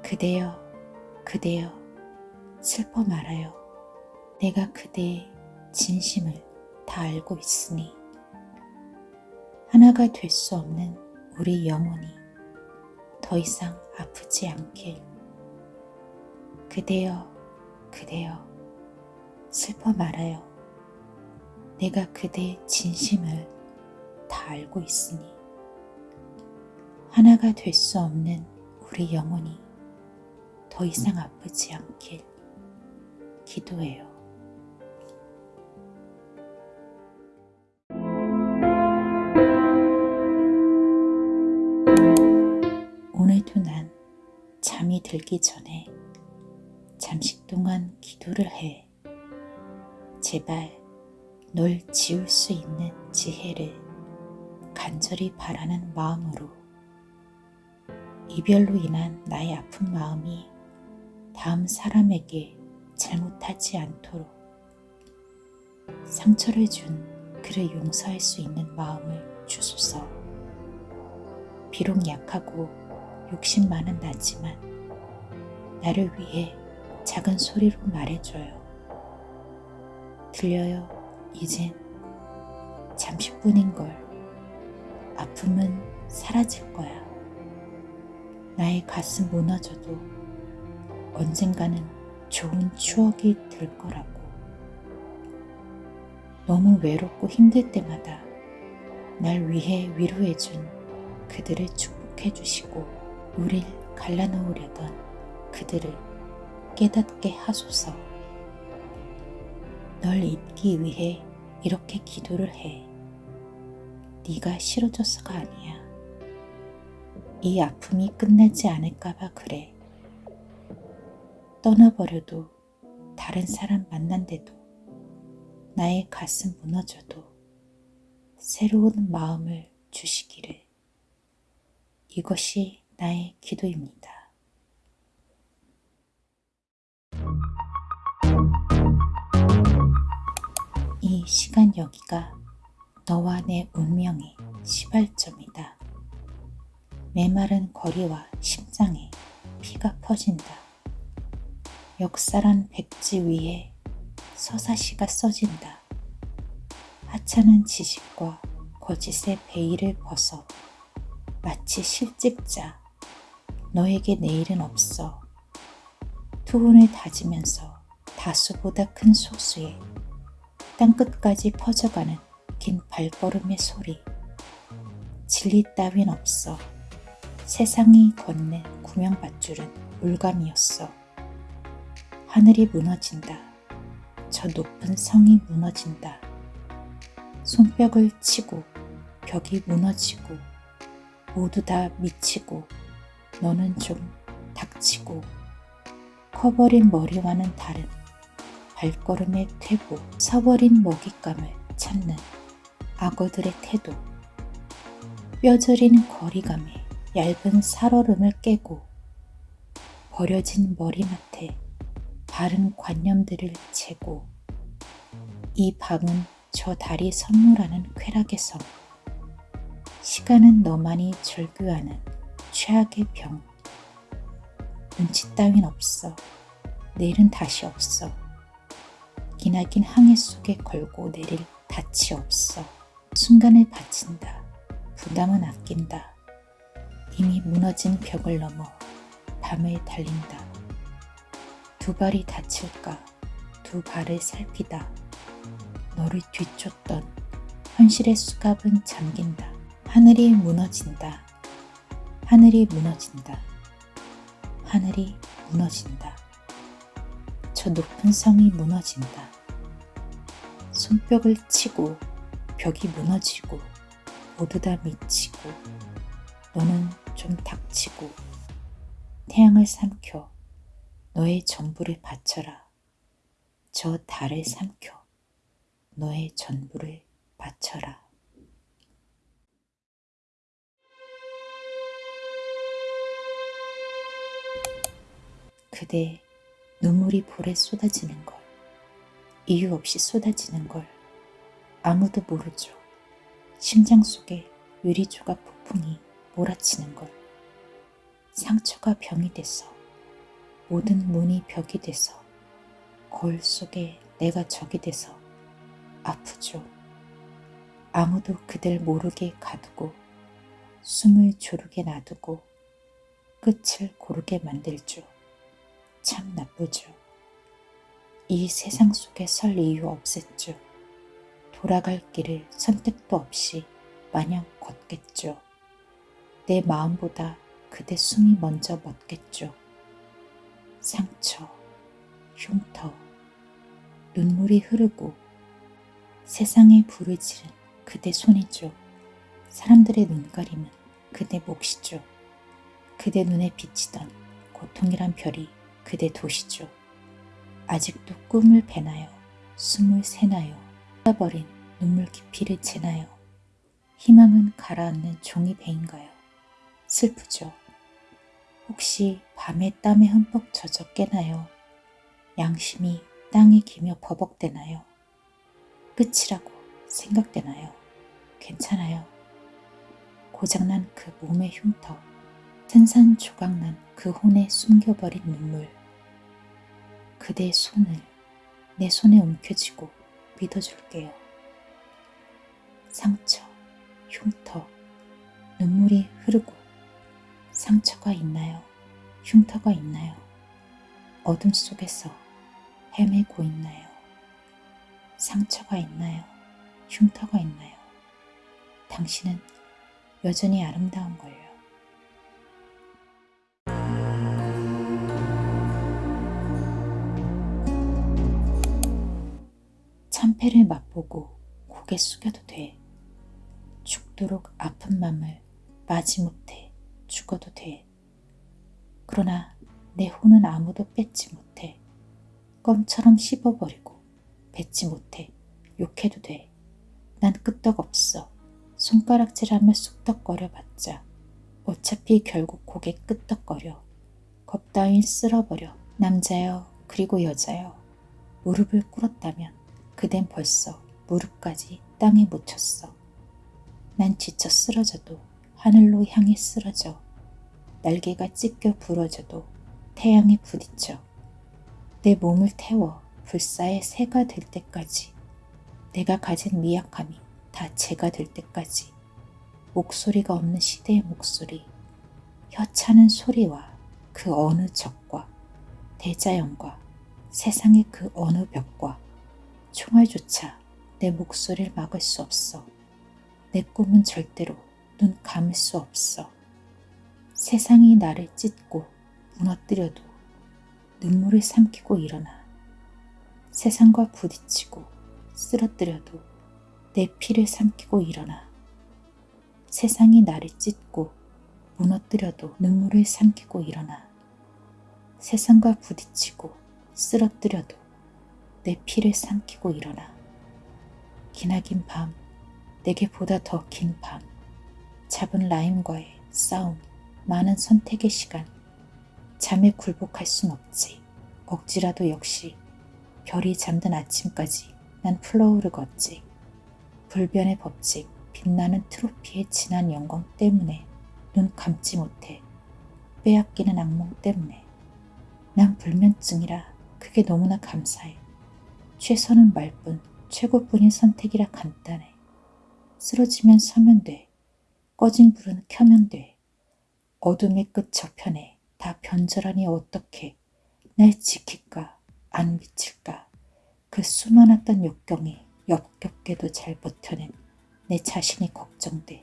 그대여, 그대여, 슬퍼 말아요. 내가 그대의 진심을 다 알고 있으니 하나가 될 수 없는 우리 영혼이 더 이상 아프지 않길. 그대여, 그대여, 슬퍼 말아요. 내가 그대의 진심을 다 알고 있으니 하나가 될 수 없는 우리 영혼이 더 이상 아프지 않길 기도해요. 오늘도 난 잠이 들기 전에 잠시 동안 기도를 해. 제발 널 지울 수 있는 지혜를 간절히 바라는 마음으로 이별로 인한 나의 아픈 마음이 다음 사람에게 잘못하지 않도록 상처를 준 그를 용서할 수 있는 마음을 주소서. 비록 약하고 욕심 많은 나지만 나를 위해 작은 소리로 말해줘요. 들려요, 이젠 잠시뿐인 걸. 아픔은 사라질 거야. 나의 가슴 무너져도 언젠가는 좋은 추억이 될 거라고. 너무 외롭고 힘들 때마다 날 위해 위로해준 그들을 축복해주시고 우릴 갈라놓으려던 그들을 깨닫게 하소서. 널 잊기 위해 이렇게 기도를 해. 네가 싫어져서가 아니야. 이 아픔이 끝나지 않을까봐 그래. 떠나버려도 다른 사람 만난데도 나의 가슴 무너져도 새로운 마음을 주시기를. 이것이 나의 기도입니다. 시간 여기가 너와 내 운명의 시발점이다. 메마른 거리와 심장에 피가 퍼진다. 역사란 백지 위에 서사시가 써진다. 하찮은 지식과 거짓의 베일을 벗어 마치 실직자 너에게 내일은 없어 투혼을 다지면서 다수보다 큰 소수에 땅끝까지 퍼져가는 긴 발걸음의 소리. 진리 따윈 없어. 세상이 건넨 구명밧줄은 물감이었어. 하늘이 무너진다. 저 높은 성이 무너진다. 손뼉을 치고 벽이 무너지고 모두 다 미치고 너는 좀 닥치고 커버린 머리와는 다른 발걸음의 퇴보, 서버린 먹잇감을 찾는 악어들의 태도, 뼈저린 거리감에 얇은 살얼음을 깨고 버려진 머리맡에 바른 관념들을 재고 이 방은 저 달이 선물하는 쾌락의 성 시간은 너만이 절규하는 최악의 병. 눈치 따윈 없어. 내일은 다시 없어 기나긴 항해 속에 걸고 내릴 닻이 없어 순간을 바친다. 부담은 아낀다. 이미 무너진 벽을 넘어 밤을 달린다. 두 발이 다칠까? 두 발을 살피다. 너를 뒤쫓던 현실의 수갑은 잠긴다. 하늘이 무너진다. 하늘이 무너진다. 하늘이 무너진다 저 높은 성이 무너진다. 손뼉을 치고 벽이 무너지고 모두 다 미치고 너는 좀 닥치고 태양을 삼켜 너의 전부를 바쳐라. 저 달을 삼켜 너의 전부를 바쳐라. 그대 눈물이 볼에 쏟아지는 걸, 이유 없이 쏟아지는 걸 아무도 모르죠. 심장 속에 유리 조각 폭풍이 몰아치는 걸, 상처가 병이 돼서 모든 문이 벽이 돼서 거울 속에 내가 적이 돼서 아프죠. 아무도 그들 모르게 가두고 숨을 조르게 놔두고 끝을 고르게 만들죠. 참 나쁘죠. 이 세상 속에 설 이유 없앴죠. 돌아갈 길을 선택도 없이 마냥 걷겠죠. 내 마음보다 그대 숨이 먼저 멎겠죠. 상처, 흉터, 눈물이 흐르고 세상에 지른 그대 손이죠. 사람들의 눈가림은 그대 몫이죠. 그대 눈에 비치던 고통이란 별이 그대 도시죠. 아직도 꿈을 배나요. 숨을 새나요? 쏟아버린 눈물 깊이를 재나요? 희망은 가라앉는 종이 배인가요? 슬프죠. 혹시 밤에 땀에 흠뻑 젖어 깨나요? 양심이 땅에 기며 버벅대나요? 끝이라고 생각되나요? 괜찮아요. 고장난 그 몸의 흉터, 산산 조각난 그 혼에 숨겨버린 눈물. 그대의 손을 내 손에 움켜쥐고 믿어줄게요. 상처, 흉터, 눈물이 흐르고 상처가 있나요? 흉터가 있나요? 어둠 속에서 헤매고 있나요? 상처가 있나요? 흉터가 있나요? 당신은 여전히 아름다운 걸요. 참패를 맛보고 고개 숙여도 돼. 죽도록 아픈 맘을 마지못해 죽어도 돼. 그러나 내 혼은 아무도 뺏지 못해. 껌처럼 씹어버리고 뱉지 못해. 욕해도 돼. 난 끄떡없어. 손가락질하며 쑥덕거려봤자 어차피 결국 고개 끄떡거려. 겁 따윈 쓸어버려. 남자여 그리고 여자여 무릎을 꿇었다면 그댄 벌써 무릎까지 땅에 묻혔어. 난 지쳐 쓰러져도 하늘로 향해 쓰러져. 날개가 찢겨 부러져도 태양에 부딪혀. 내 몸을 태워 불사의 새가 될 때까지 내가 가진 미약함이 다 제가 될 때까지 목소리가 없는 시대의 목소리 혀차는 소리와 그 어느 적과 대자연과 세상의 그 어느 벽과 총알조차 내 목소리를 막을 수 없어. 내 꿈은 절대로 눈 감을 수 없어. 세상이 나를 찢고 무너뜨려도 눈물을 삼키고 일어나. 세상과 부딪히고 쓰러뜨려도 내 피를 삼키고 일어나. 세상이 나를 찢고 무너뜨려도 눈물을 삼키고 일어나. 세상과 부딪히고 쓰러뜨려도 내 피를 삼키고 일어나. 기나긴 밤, 내게 보다 더 긴 밤, 잡은 rhyme과의 싸움, 많은 선택의 시간, 잠에 굴복할 순 없지. 억지라도 역시 별이 잠든 아침까지 난 flow를 걷지. 불변의 법칙, 빛나는 트로피의 진한 영광 때문에 눈 감지 못해. 빼앗기는 악몽 때문에. 난 불면증이라 그게 너무나 감사해. 최선은 말뿐, 최고뿐인 선택이라 간단해. 쓰러지면 서면 돼. 꺼진 불은 켜면 돼. 어둠의 끝 저편에 다 변절하니 어떻게 날 지킬까 안 미칠까 그 수많았던 역경이 역겹게도 잘 버텨낸 내 자신이 걱정돼.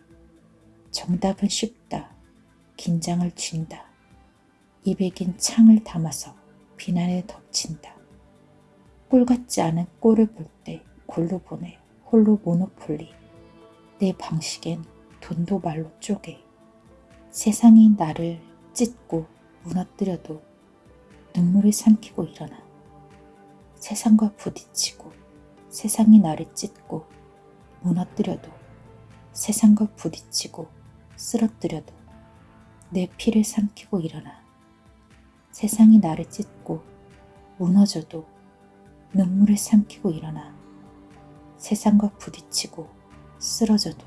정답은 쉽다. 긴장을 쥔다. 입에 긴 창을 담아서 비난에 덮친다. 꼴 같지 않은 꼴을 볼 때 골로 보내 홀로 모노폴리. 내 방식엔 돈도 말로 쪼개. 세상이 나를 찢고 무너뜨려도 눈물을 삼키고 일어나. 세상과 부딪히고 세상이 나를 찢고 무너뜨려도 세상과 부딪히고 쓰러뜨려도 내 피를 삼키고 일어나. 세상이 나를 찢고 무너져도 눈물을 삼키고 일어나 세상과 부딪히고 쓰러져도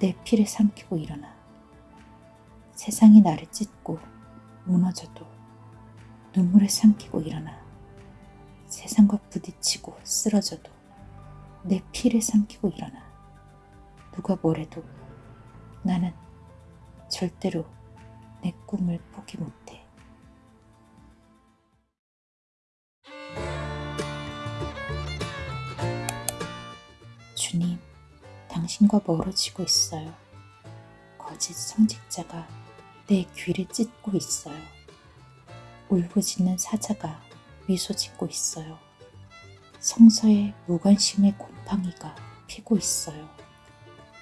내 피를 삼키고 일어나 세상이 나를 찢고 무너져도 눈물을 삼키고 일어나 세상과 부딪히고 쓰러져도 내 피를 삼키고 일어나 누가 뭐래도 나는 절대로 내 꿈을 포기 못해. 주님, 당신과 멀어지고 있어요. 거짓 성직자가 내 귀를 찢고 있어요. 울부짖는 사자가 미소 짓고 있어요. 성서에 무관심의 곰팡이가 피고 있어요.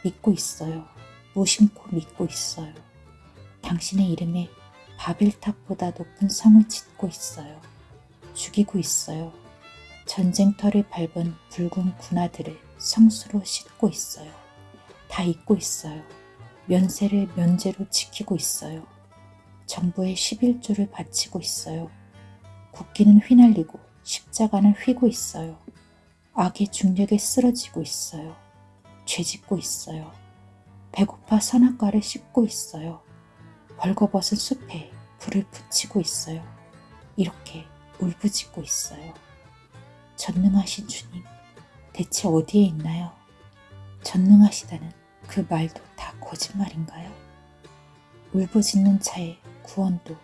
믿고 있어요. 무심코 믿고 있어요. 당신의 이름에 바벨탑보다 높은 성을 짓고 있어요. 죽이고 있어요. 전쟁터를 밟은 붉은 군화들을 성수로 씻고 있어요. 다 잊고 있어요. 면세를 면제로 지키고 있어요. 정부의 11조를 바치고 있어요. 국기는 휘날리고 십자가는 휘고 있어요. 악의 중력에 쓰러지고 있어요. 죄짓고 있어요. 배고파 선악과를 씹고 있어요. 벌거벗은 숲에 불을 붙이고 있어요. 이렇게 울부짖고 있어요. 전능하신 주님, 대체 어디에 있나요? 전능하시다는 그 말도 다 거짓말인가요? 울부짖는 자의 구원도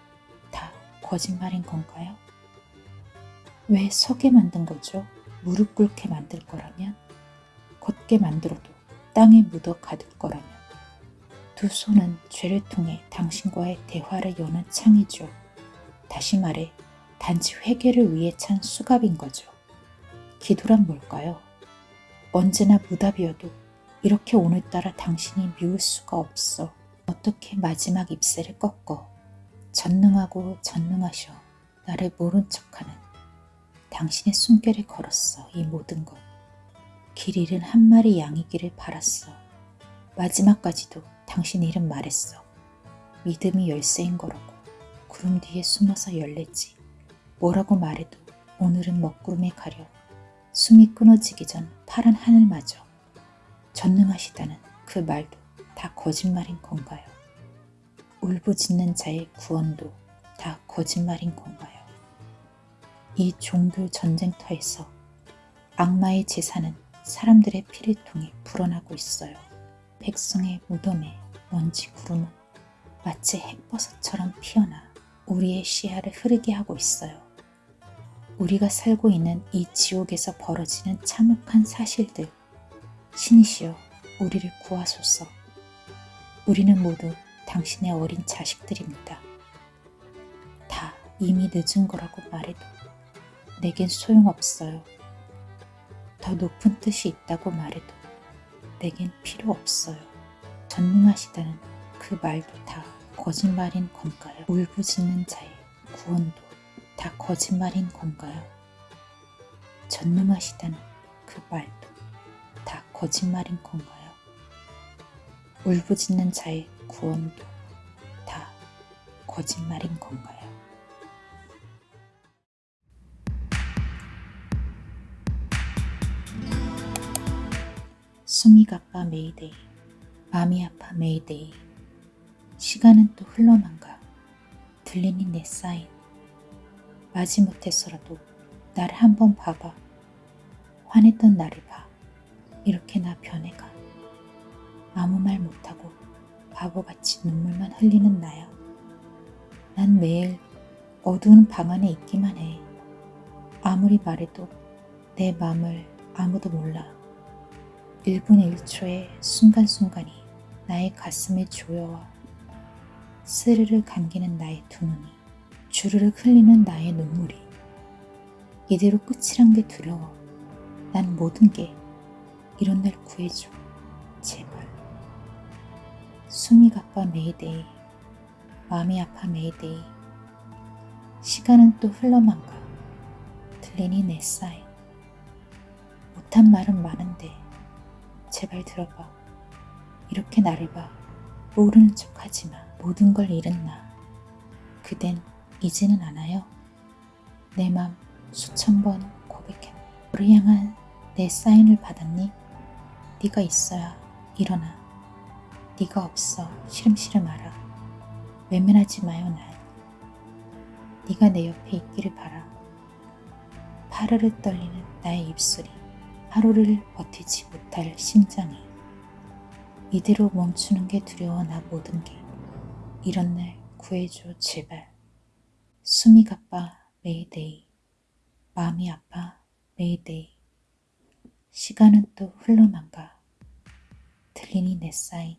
다 거짓말인 건가요? 왜 서게 만든 거죠? 무릎 꿇게 만들 거라면? 걷게 만들어도 땅에 묻어 가둘 거라면? 두 손은 죄를 통해 당신과의 대화를 여는 창이죠. 다시 말해 단지 회개를 위해 찬 수갑인 거죠. 기도란 뭘까요? 언제나 무답이어도 이렇게 오늘따라 당신이 미울 수가 없어. 어떻게 마지막 잎새를 꺾어 전능하고 전능하셔 나를 모른 척하는 당신의 숨결에 걸었어 이 모든 것. 길 잃은 한 마리 양이기를 바랐어. 마지막까지도 당신 이름 말했어. 믿음이 열쇠인 거라고. 구름 뒤에 숨어서 열레지. 뭐라고 말해도 오늘은 먹구름에 가려 숨이 끊어지기 전 파란 하늘마저 전능하시다는 그 말도 다 거짓말인 건가요? 울부짖는 자의 구원도 다 거짓말인 건가요? 이 종교 전쟁터에서 악마의 제사는 사람들의 피를 통해 불어나고 있어요. 백성의 무덤에 먼지 구름은 마치 햇버섯처럼 피어나 우리의 시야를 흐르게 하고 있어요. 우리가 살고 있는 이 지옥에서 벌어지는 참혹한 사실들, 신이시여 우리를 구하소서. 우리는 모두 당신의 어린 자식들입니다. 다 이미 늦은 거라고 말해도 내겐 소용없어요. 더 높은 뜻이 있다고 말해도 내겐 필요 없어요. 전능하시다는 그 말도 다 거짓말인 건가요? 울부짖는 자의 구원도 다 거짓말인 건가요? 전능하시다는 그 말도 다 거짓말인 건가요? 울부짖는 자의 구원도 다 거짓말인 건가요? 숨이 가빠 메이데이, 마음이 아파 메이데이, 시간은 또 흘러만가, 들리니 내 사인, 마지못해서라도 나를 한번 봐봐. 화냈던 나를 봐. 이렇게 나 변해가. 아무 말 못하고 바보같이 눈물만 흘리는 나야. 난 매일 어두운 방 안에 있기만 해. 아무리 말해도 내 마음을 아무도 몰라. 1분의 1초의 순간순간이 나의 가슴에 조여와 스르르 감기는 나의 두 눈이 주르륵 흘리는 나의 눈물이 이대로 끝이란 게 두려워. 난 모든 게 이런 날 구해줘. 제발. 숨이 가빠 메이데이. 마음이 아파 메이데이. 시간은 또 흘러만 가. 들리니 내 사인. 못한 말은 많은데 제발 들어봐. 이렇게 나를 봐. 모르는 척 하지 마. 모든 걸 잃은 나. 그댄 잊지는 않아요. 내 맘 수천 번 고백했. 너를 향한 내 사인을 받았니? 네가 있어야 일어나. 네가 없어 시름시름 알아. 외면하지 마요 날. 네가 내 옆에 있기를 바라. 파르르 떨리는 나의 입술이 하루를 버티지 못할 심장이 이대로 멈추는 게 두려워 나 모든 게 이런 날 구해줘 제발. 숨이 가빠 메이데이 마음이 아파 메이데이 시간은 또 흘러만가. 들리니 내 사인.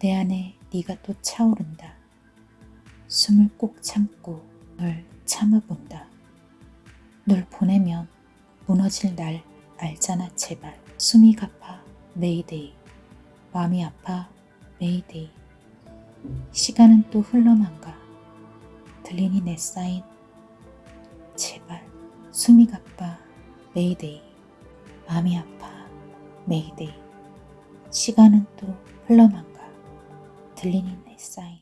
내 안에 네가 또 차오른다. 숨을 꼭 참고 널 참아본다. 널 보내면 무너질 날 알잖아 제발. 숨이 가빠 메이데이 마음이 아파 메이데이 시간은 또 흘러만가 들리니 내 사인. 제발 숨이 가빠. 메이데이. 마음이 아파. 메이데이. 시간은 또 흘러만가. 들리는 내 사인.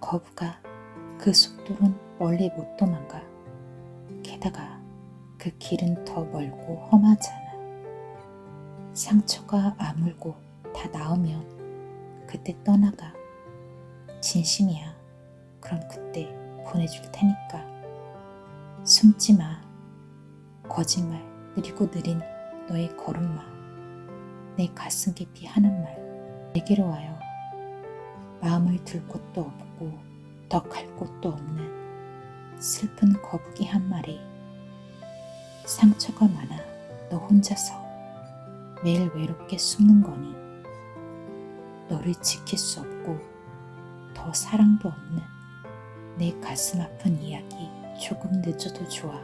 거부가 그 속도는 멀리 못 도망가. 게다가 그 길은 더 멀고 험하잖아. 상처가 아물고 다 나으면 그때 떠나가. 진심이야. 그럼 그때 보내줄 테니까. 숨지 마. 거짓말 느리고 느린 너의 걸음마. 내 가슴 깊이 하는 말. 내게로 와요. 마음을 들 곳도 없고 더 갈 곳도 없는 슬픈 거북이 한 마리. 상처가 많아. 너 혼자서 매일 외롭게 숨는 거니 너를 지킬 수 없고 더 사랑도 없는 내 가슴 아픈 이야기 조금 늦어도 좋아.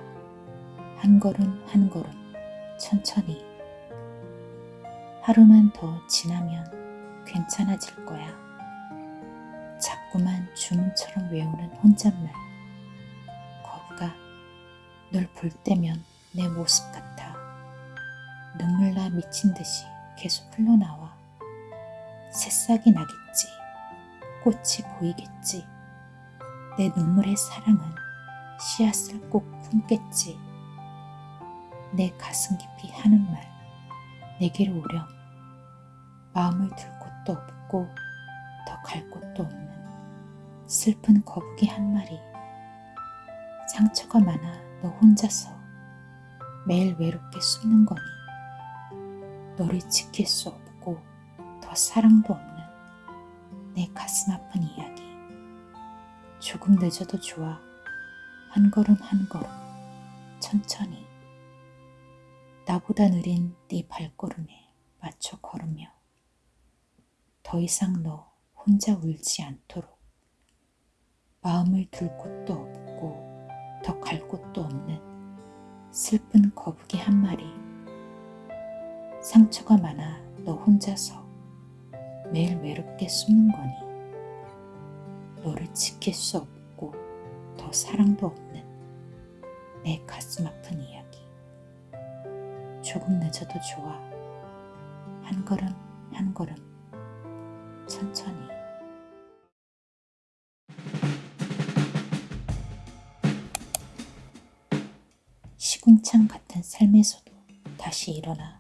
한 걸음 한 걸음 천천히. 하루만 더 지나면 괜찮아질 거야. 자꾸만 주문처럼 외우는 혼잣말. 거부가 널 볼 때면 내 모습 같아. 눈물 나 미친 듯이 계속 흘러나와 새싹이 나겠지. 꽃이 보이겠지. 내 눈물의 사랑은 씨앗을 꼭 품겠지. 내 가슴 깊이 하는 말 내게로 오렴. 마음을 들 곳도 없고 더 갈 곳도 없는 슬픈 거북이 한 마리. 상처가 많아 너 혼자서 매일 외롭게 숨는 거니. 너를 지킬 수더 사랑도 없는 내 가슴 아픈 이야기. 조금 늦어도 좋아. 한 걸음 한 걸음 천천히 나보다 느린 네 발걸음에 맞춰 걸으며 더 이상 너 혼자 울지 않도록 마음을 들 곳도 없고 더 갈 곳도 없는 슬픈 거북이 한 마리. 상처가 많아 너 혼자서 매일 외롭게 숨는 거니? 너를 지킬 수 없고 더 사랑도 없는 내 가슴 아픈 이야기. 조금 늦어도 좋아. 한 걸음 한 걸음. 천천히. 시궁창 같은 삶에서도 다시 일어나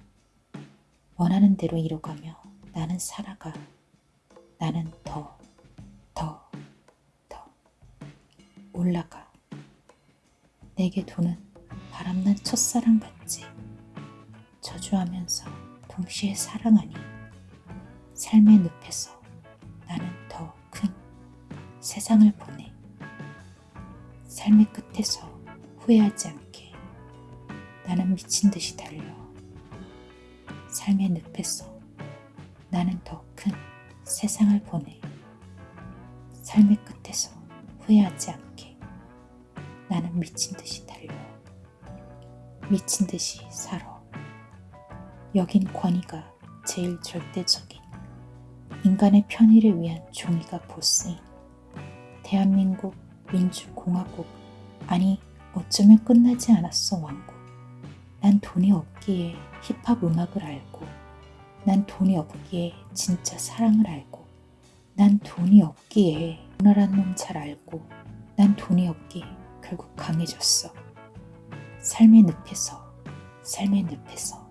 원하는 대로 이뤄가며 나는 살아가. 나는 더, 더, 더 올라가. 내게 도는 바람난 첫사랑 같지. 저주하면서 동시에 사랑하니 삶의 늪에서 나는 더 큰 세상을 보내. 삶의 끝에서 후회하지 않게 나는 미친 듯이 달려. 삶의 늪에서 나는 더 큰 세상을 보내. 삶의 끝에서 후회하지 않게. 나는 미친 듯이 달려. 미친 듯이 살아. 여긴 권위가 제일 절대적인 인간의 편의를 위한 종이가 보스인 대한민국 민주공화국. 아니 어쩌면 끝나지 않았어 왕국. 난 돈이 없기에 힙합 음악을 알고 난 돈이 없기에 진짜 사랑을 알고 난 돈이 없기에 오나란 놈 잘 알고 난 돈이 없기에 결국 강해졌어. 삶의 늪에서 삶의 늪에서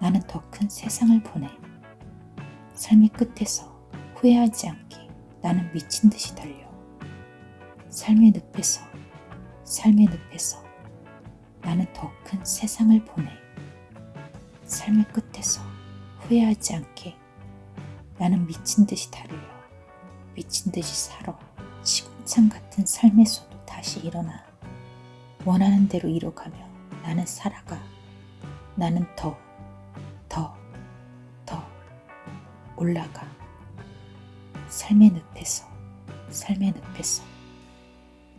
나는 더 큰 세상을 보내. 삶의 끝에서 후회하지 않게 나는 미친 듯이 달려. 삶의 늪에서 삶의 늪에서 나는 더 큰 세상을 보내. 삶의 끝에서 후회하지 않게 나는 미친 듯이 달려 미친 듯이 살아 시궁창 같은 삶에서도 다시 일어나. 원하는 대로 이뤄가며 나는 살아가. 나는 더, 더, 더 올라가. 삶의 늪에서 삶의 늪에서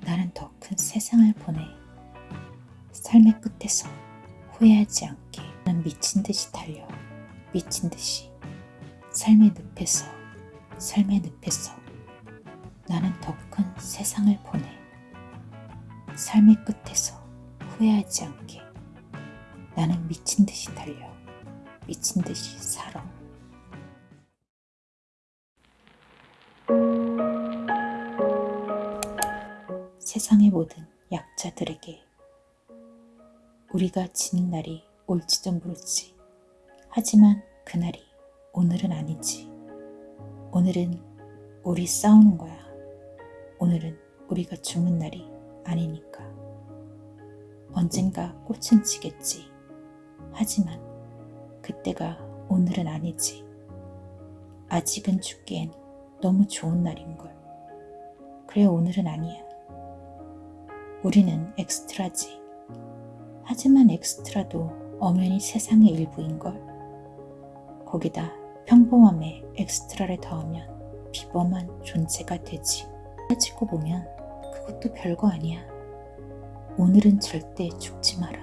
나는 더 큰 세상을 보내. 삶의 끝에서 후회하지 않게 나는 미친 듯이 달려 미친 듯이 삶의 늪에서 삶의 늪에서 나는 더 큰 세상을 보내. 삶의 끝에서 후회하지 않게 나는 미친 듯이 달려 미친 듯이 살아. 세상의 모든 약자들에게 우리가 지는 날이 올지도 모르지. 하지만 그날이 오늘은 아니지. 오늘은 우리 싸우는 거야. 오늘은 우리가 죽는 날이 아니니까. 언젠가 꽃은 지겠지. 하지만 그때가 오늘은 아니지. 아직은 죽기엔 너무 좋은 날인걸. 그래, 오늘은 아니야. 우리는 엑스트라지. 하지만 엑스트라도 엄연히 세상의 일부인걸. 거기다 평범함에 엑스트라를 더하면 비범한 존재가 되지. 따지고 보면 그것도 별거 아니야. 오늘은 절대 죽지 마라.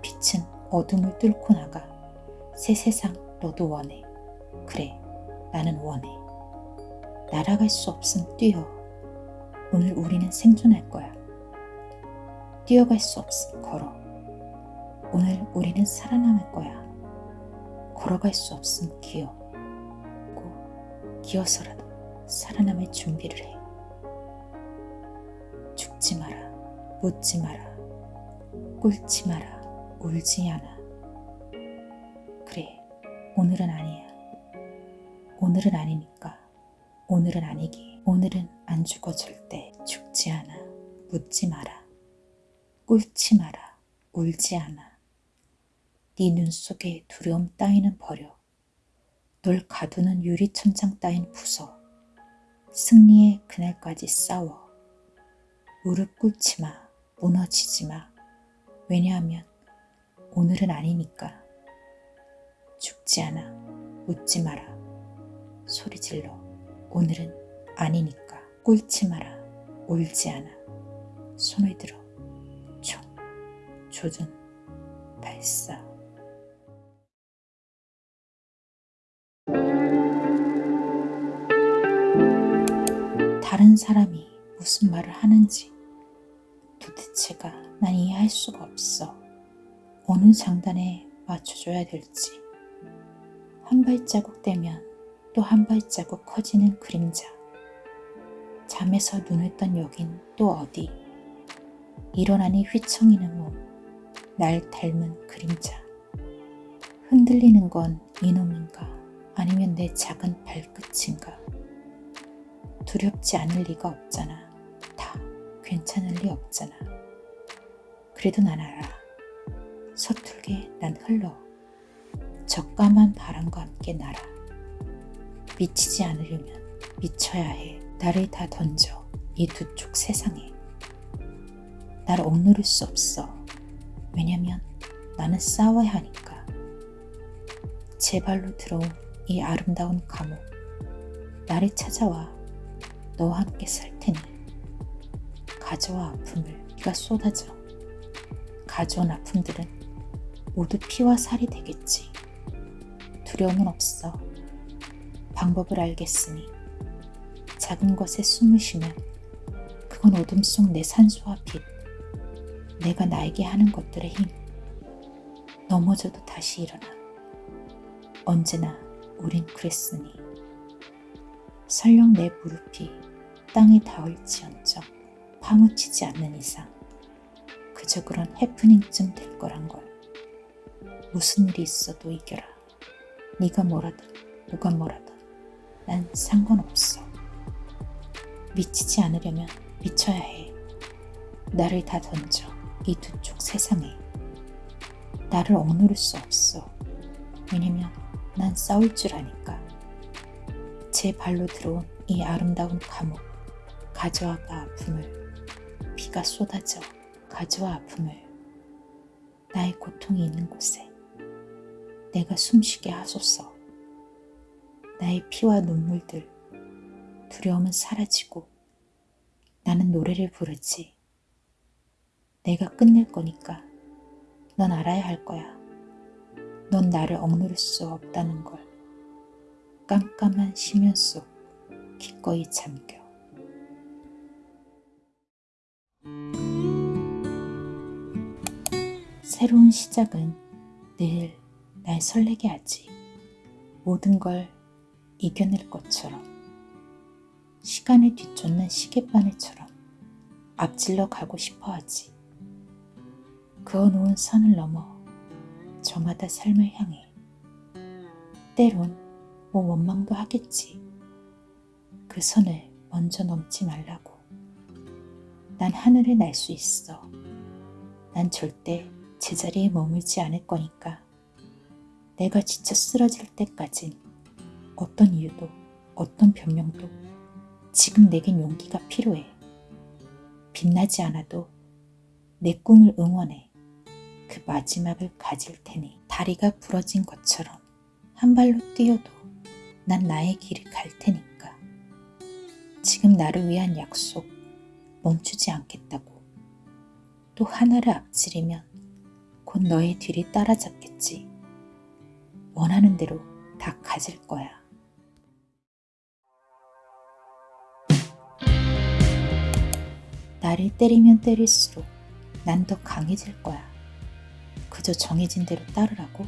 빛은 어둠을 뚫고 나가. 새 세상 너도 원해. 그래, 나는 원해. 날아갈 수 없음 뛰어. 오늘 우리는 생존할 거야. 뛰어갈 수 없음 걸어. 오늘 우리는 살아남을 거야. 걸어갈 수 없음 기어. 고 기어서라도 살아남을 준비를 해. 죽지 마라. 묻지 마라. 꿇지 마라. 울지 않아. 그래, 오늘은 아니야. 오늘은 아니니까. 오늘은 아니기. 오늘은 안 죽어 절대. 죽지 않아. 묻지 마라. 꿇지 마라. 울지 않아. 네 눈 속에 두려움 따위는 버려. 널 가두는 유리천장 따윈 부숴. 승리의 그날까지 싸워. 무릎 꿇지 마. 무너지지 마. 왜냐하면 오늘은 아니니까. 죽지 않아. 묻지 마라. 소리 질러. 오늘은 아니니까. 꿇지 마라. 울지 않아. 손을 들어. 총. 조준. 발사. 사람이 무슨 말을 하는지 도대체가 난 이해할 수가 없어. 어느 장단에 맞춰줘야 될지. 한 발자국 떼면 또 한 발자국 커지는 그림자. 잠에서 눈을 떤 여긴 또 어디. 일어나니 휘청이는 몸. 날 닮은 그림자. 흔들리는 건 이놈인가 아니면 내 작은 발끝인가. 두렵지 않을 리가 없잖아. 다 괜찮을 리 없잖아. 그래도 난 알아. 서툴게 난 흘러. 적감한 바람과 함께 날아. 미치지 않으려면 미쳐야 해. 나를 다 던져. 이 두 쪽 세상에. 나를 억누를 수 없어. 왜냐면 나는 싸워야 하니까. 제 발로 들어온 이 아름다운 감옥. 나를 찾아와. 너와 함께 살 테니. 가져와 아픔을 네가 쏟아져. 가져온 아픔들은 모두 피와 살이 되겠지. 두려움은 없어. 방법을 알겠으니 작은 것에 숨을 쉬면 그건 어둠 속 내 산소와 빛, 내가 나에게 하는 것들의 힘. 넘어져도 다시 일어나. 언제나 우린 그랬으니. 설령 내 무릎이 땅에 닿을지언정 파묻히지 않는 이상 그저 그런 해프닝쯤 될 거란 걸. 무슨 일이 있어도 이겨라. 네가 뭐라든 누가 뭐라든 난 상관없어. 미치지 않으려면 미쳐야 해. 나를 다 던져. 이 두 쪽 세상에. 나를 억누를 수 없어. 왜냐면 난 싸울 줄 아니까. 제 발로 들어온 이 아름다운 감옥. 가져와봐 아픔을. 비가 쏟아져. 가져와 아픔을. 나의 고통이 있는 곳에. 내가 숨쉬게 하소서. 나의 피와 눈물들. 두려움은 사라지고 나는 노래를 부르지. 내가 끝낼 거니까 넌 알아야 할 거야. 넌 나를 억누를 수 없다는 걸. 깜깜한 심연 속 기꺼이 잠겨. 새로운 시작은 늘 날 설레게 하지. 모든 걸 이겨낼 것처럼. 시간을 뒤쫓는 시계바늘처럼 앞질러 가고 싶어 하지. 그어놓은 선을 넘어 저마다 삶을 향해. 때론 뭐 원망도 하겠지. 그 선을 먼저 넘지 말라고. 난 하늘을 날 수 있어. 난 절대 제자리에 머물지 않을 거니까. 내가 지쳐 쓰러질 때까진 어떤 이유도 어떤 변명도 지금 내겐 용기가 필요해. 빛나지 않아도 내 꿈을 응원해. 그 마지막을 가질 테니 다리가 부러진 것처럼 한 발로 뛰어도 난 나의 길을 갈 테니까. 지금 나를 위한 약속 멈추지 않겠다고. 또 하나를 앞지르면 곧 너의 뒤를 따라잡겠지. 원하는 대로 다 가질 거야. 나를 때리면 때릴수록 난 더 강해질 거야. 그저 정해진 대로 따르라고?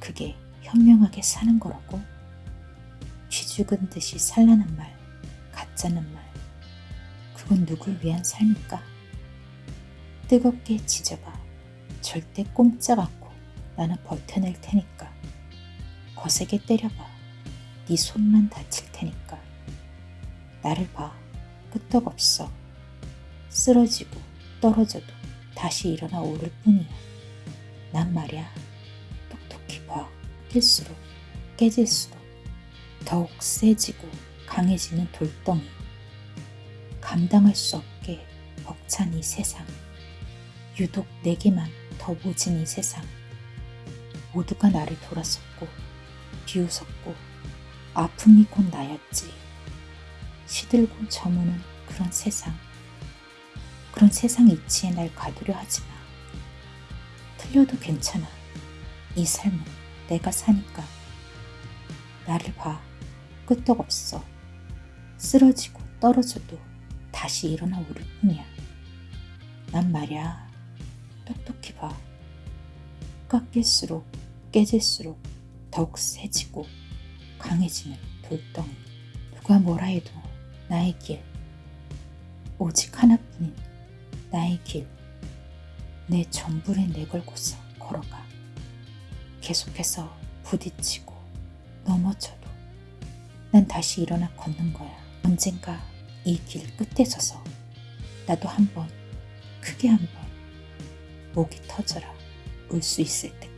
그게 현명하게 사는 거라고? 쥐 죽은 듯이 살라는 말, 가짜는 말. 그건 누굴 위한 삶일까? 뜨겁게 지져봐. 절대 꼼짝 않고 나는 버텨낼 테니까. 거세게 때려봐. 네 손만 다칠 테니까. 나를 봐. 끄떡없어. 쓰러지고 떨어져도 다시 일어나 오를 뿐이야. 난 말이야. 똑똑히 봐. 낄수록 깨질수록 더욱 세지고 강해지는 돌덩이. 감당할 수 없게 벅찬 이 세상. 유독 내게만 더 모진 이 세상. 모두가 나를 돌아섰고 비웃었고 아픔이 곧 나였지. 시들고 저무는 그런 세상. 그런 세상 이치에 날 가두려 하지 마. 틀려도 괜찮아. 이 삶은 내가 사니까. 나를 봐. 끄떡없어. 쓰러지고 떨어져도 다시 일어나 오를 뿐이야. 난 말야. 봐. 깎일수록 깨질수록 더욱 세지고 강해지는 돌덩이. 누가 뭐라 해도 나의 길. 오직 하나뿐인 나의 길. 내 전부를 내걸고서 걸어가. 계속해서 부딪히고 넘어져도 난 다시 일어나 걷는 거야. 언젠가 이 길 끝에 서서 나도 한번 크게 한번 목이 터져라 울 수 있을 때.